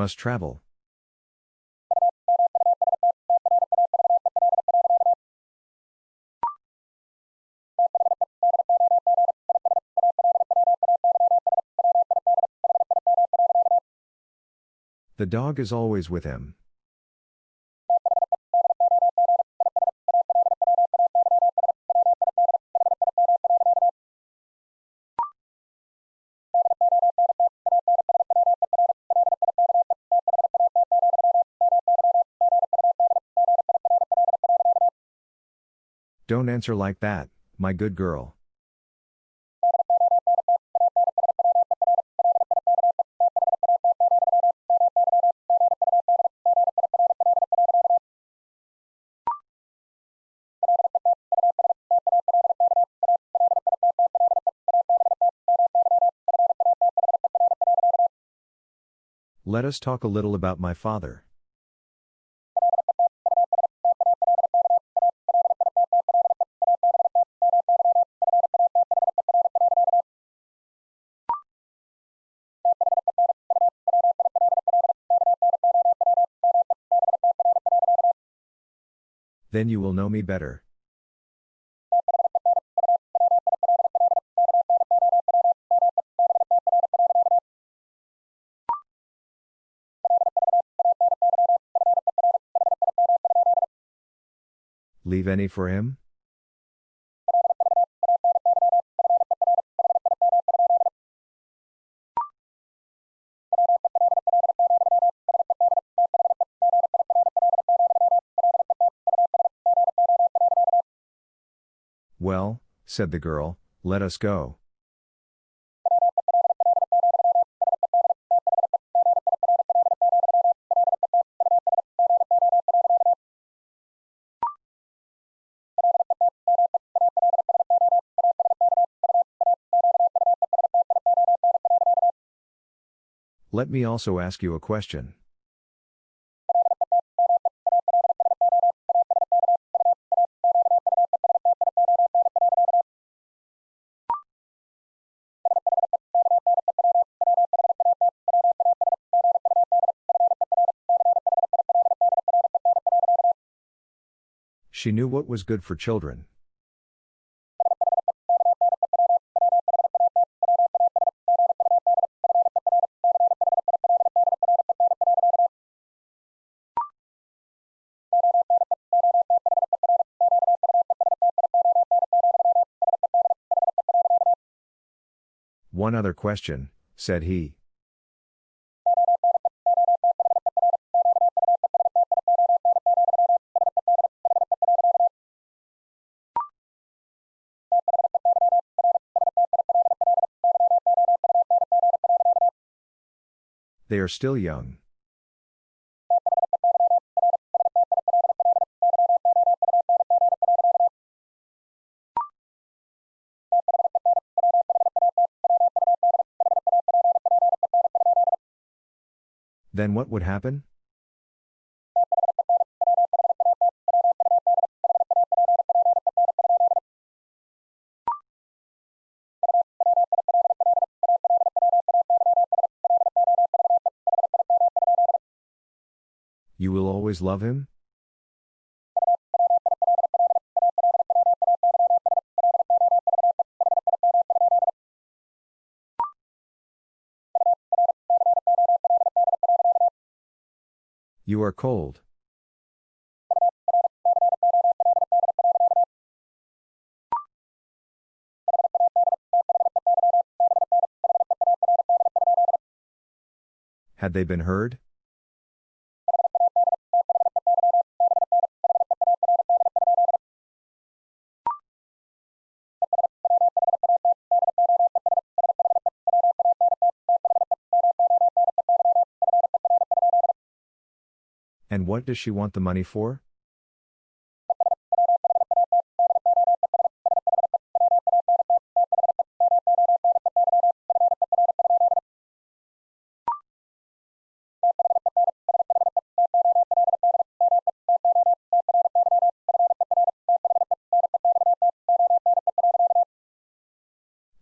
Must travel. The dog is always with him. Don't answer like that, my good girl. Let us talk a little about my father. Then you will know me better. Leave any for him? Said the girl, let us go. Let me also ask you a question. She knew what was good for children. One other question, said he. Are still young. Then what would happen? Always love him? You are cold. Had they been heard? What does she want the money for?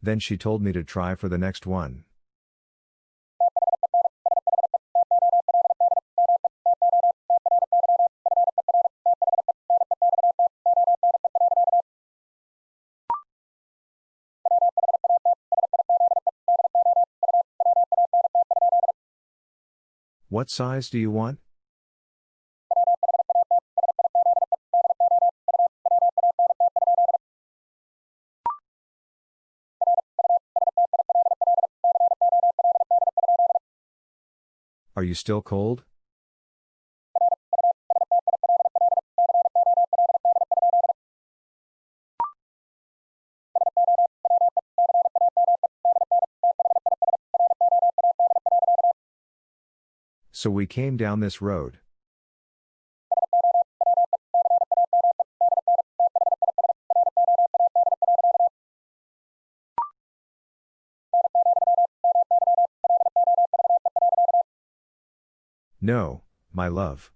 Then she told me to try for the next one. What size do you want? Are you still cold? So we came down this road. No, my love.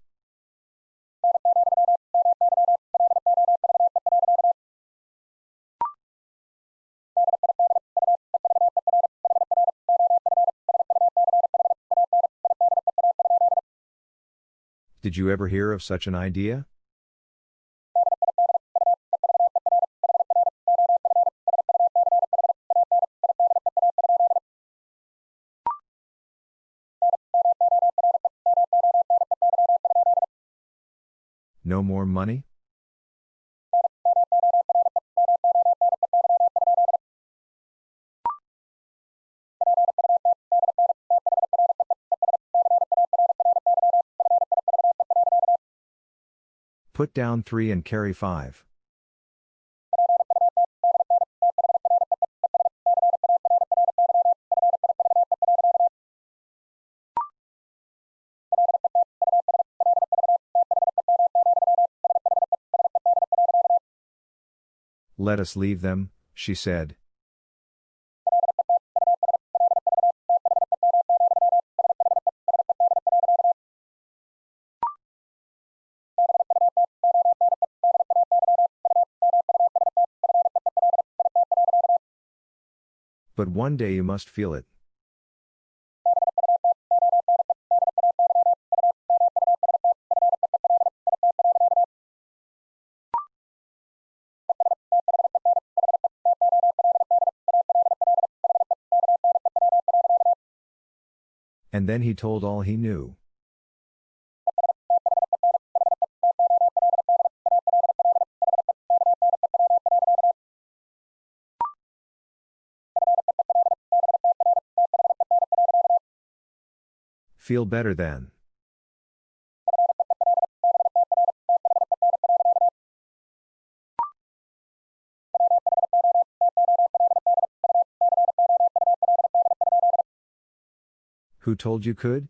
Did you ever hear of such an idea? No more money? Put down three and carry five. Let us leave them, she said. But one day you must feel it. And then he told all he knew. Feel better then. Who told you could?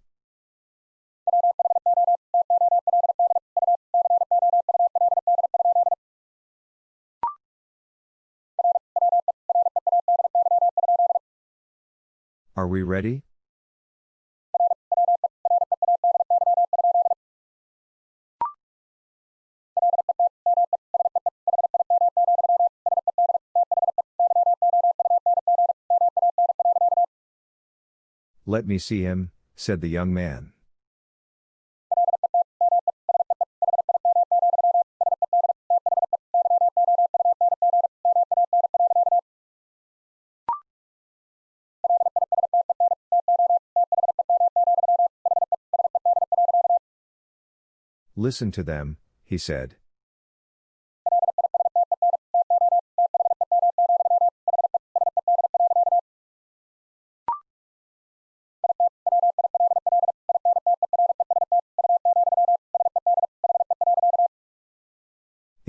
Are we ready? Let me see him, said the young man. Listen to them, he said.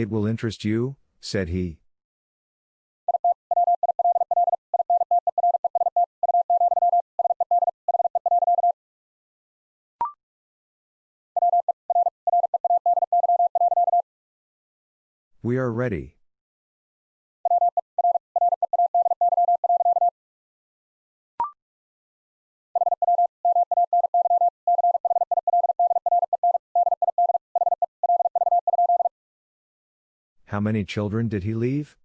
It will interest you, said he. We are ready. How many children did he leave?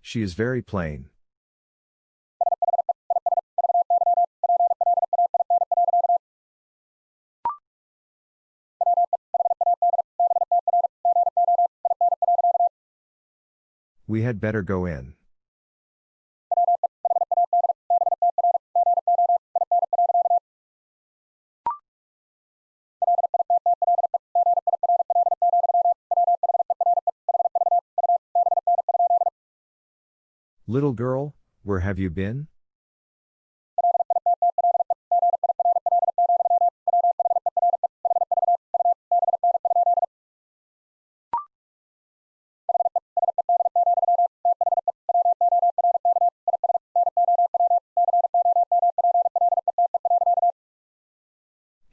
She is very plain. We had better go in. Little girl, where have you been?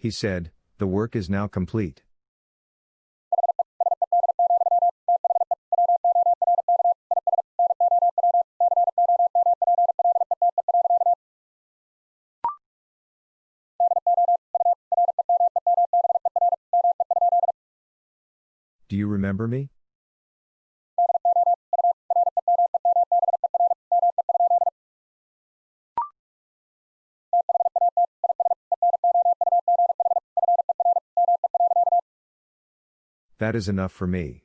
He said, The work is now complete. Do you remember me? That is enough for me.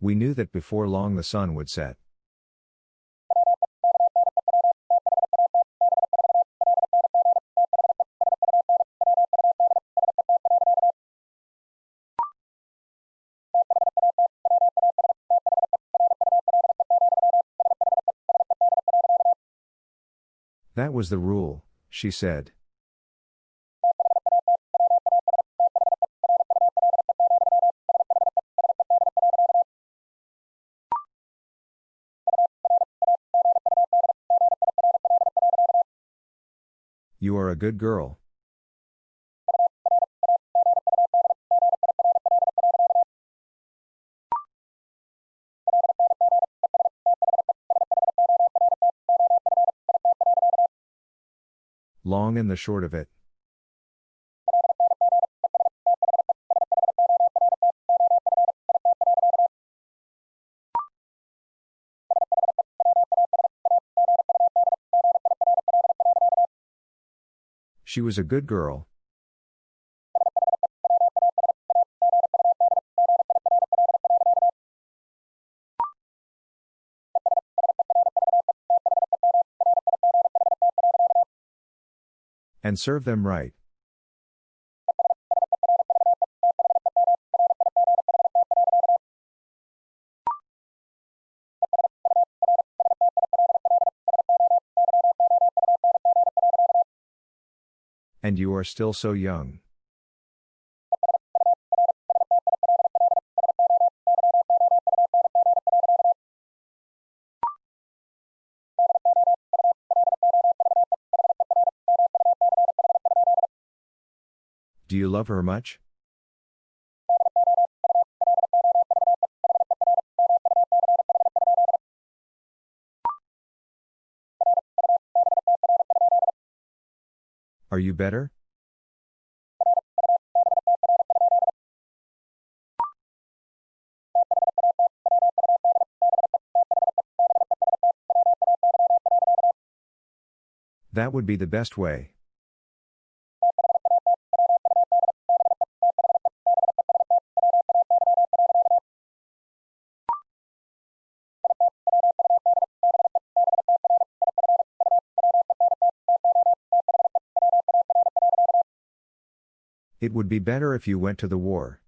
We knew that before long the sun would set. Was the rule, she said. You are a good girl. Long and the short of it. She was a good girl. And serve them right. And you are still so young. Do you love her much? Are you better? That would be the best way. It would be better if you went to the war.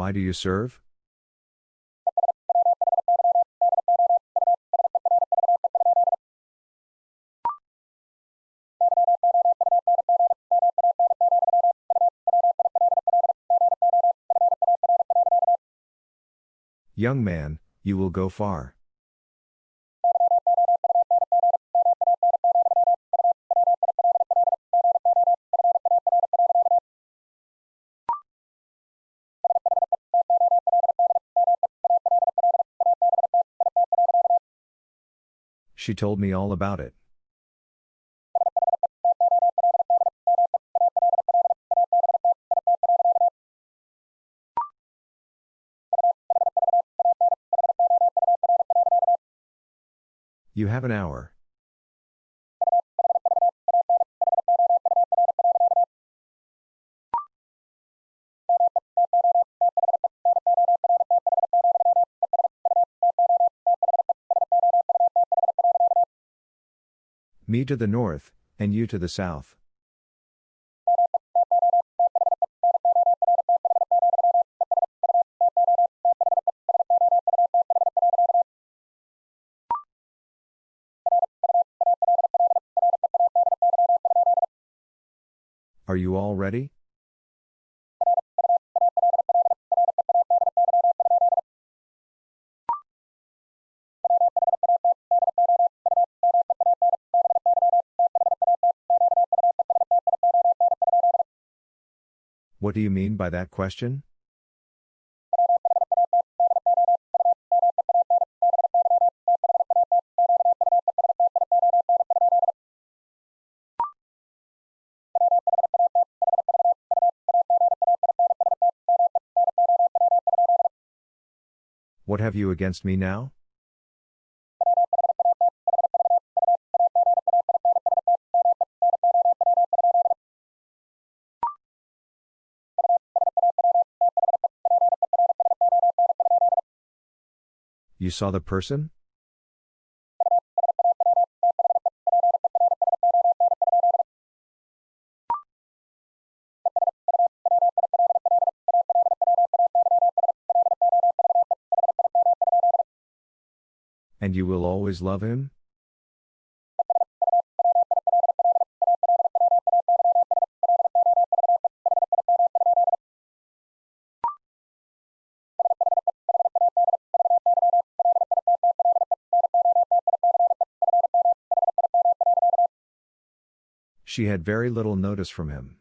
Why do you serve? Young man, you will go far. She told me all about it. You have an hour. Me to the north, and you to the south. Are you all ready? What do you mean by that question? What have you against me now? You saw the person? And you will always love him? She had very little notice from him.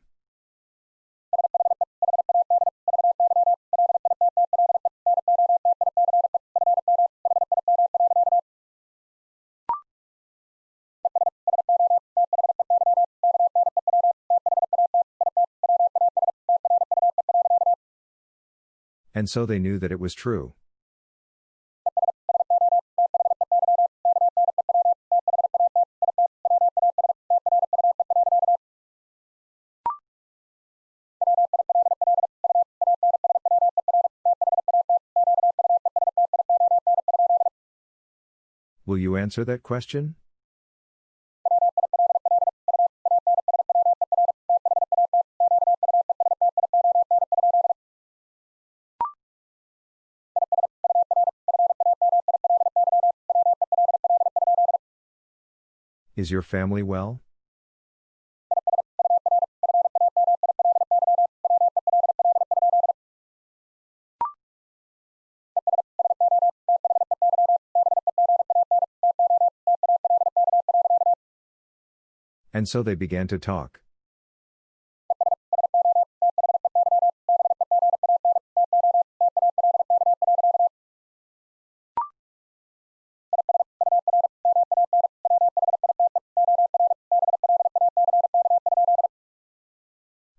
And so they knew that it was true. Will you answer that question? Is your family well? And so they began to talk.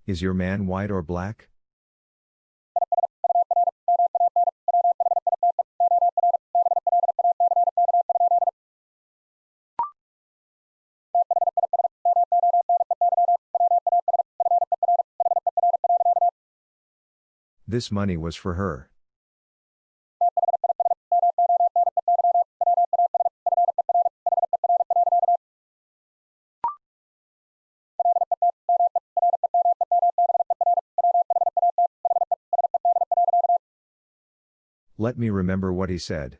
Is your man white or black? This money was for her. Let me remember what he said.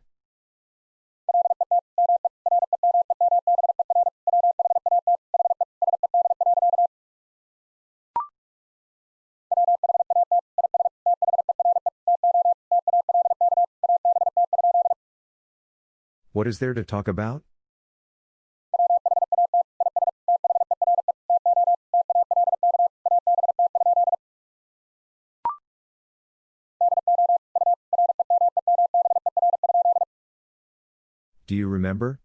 What is there to talk about? Do you remember?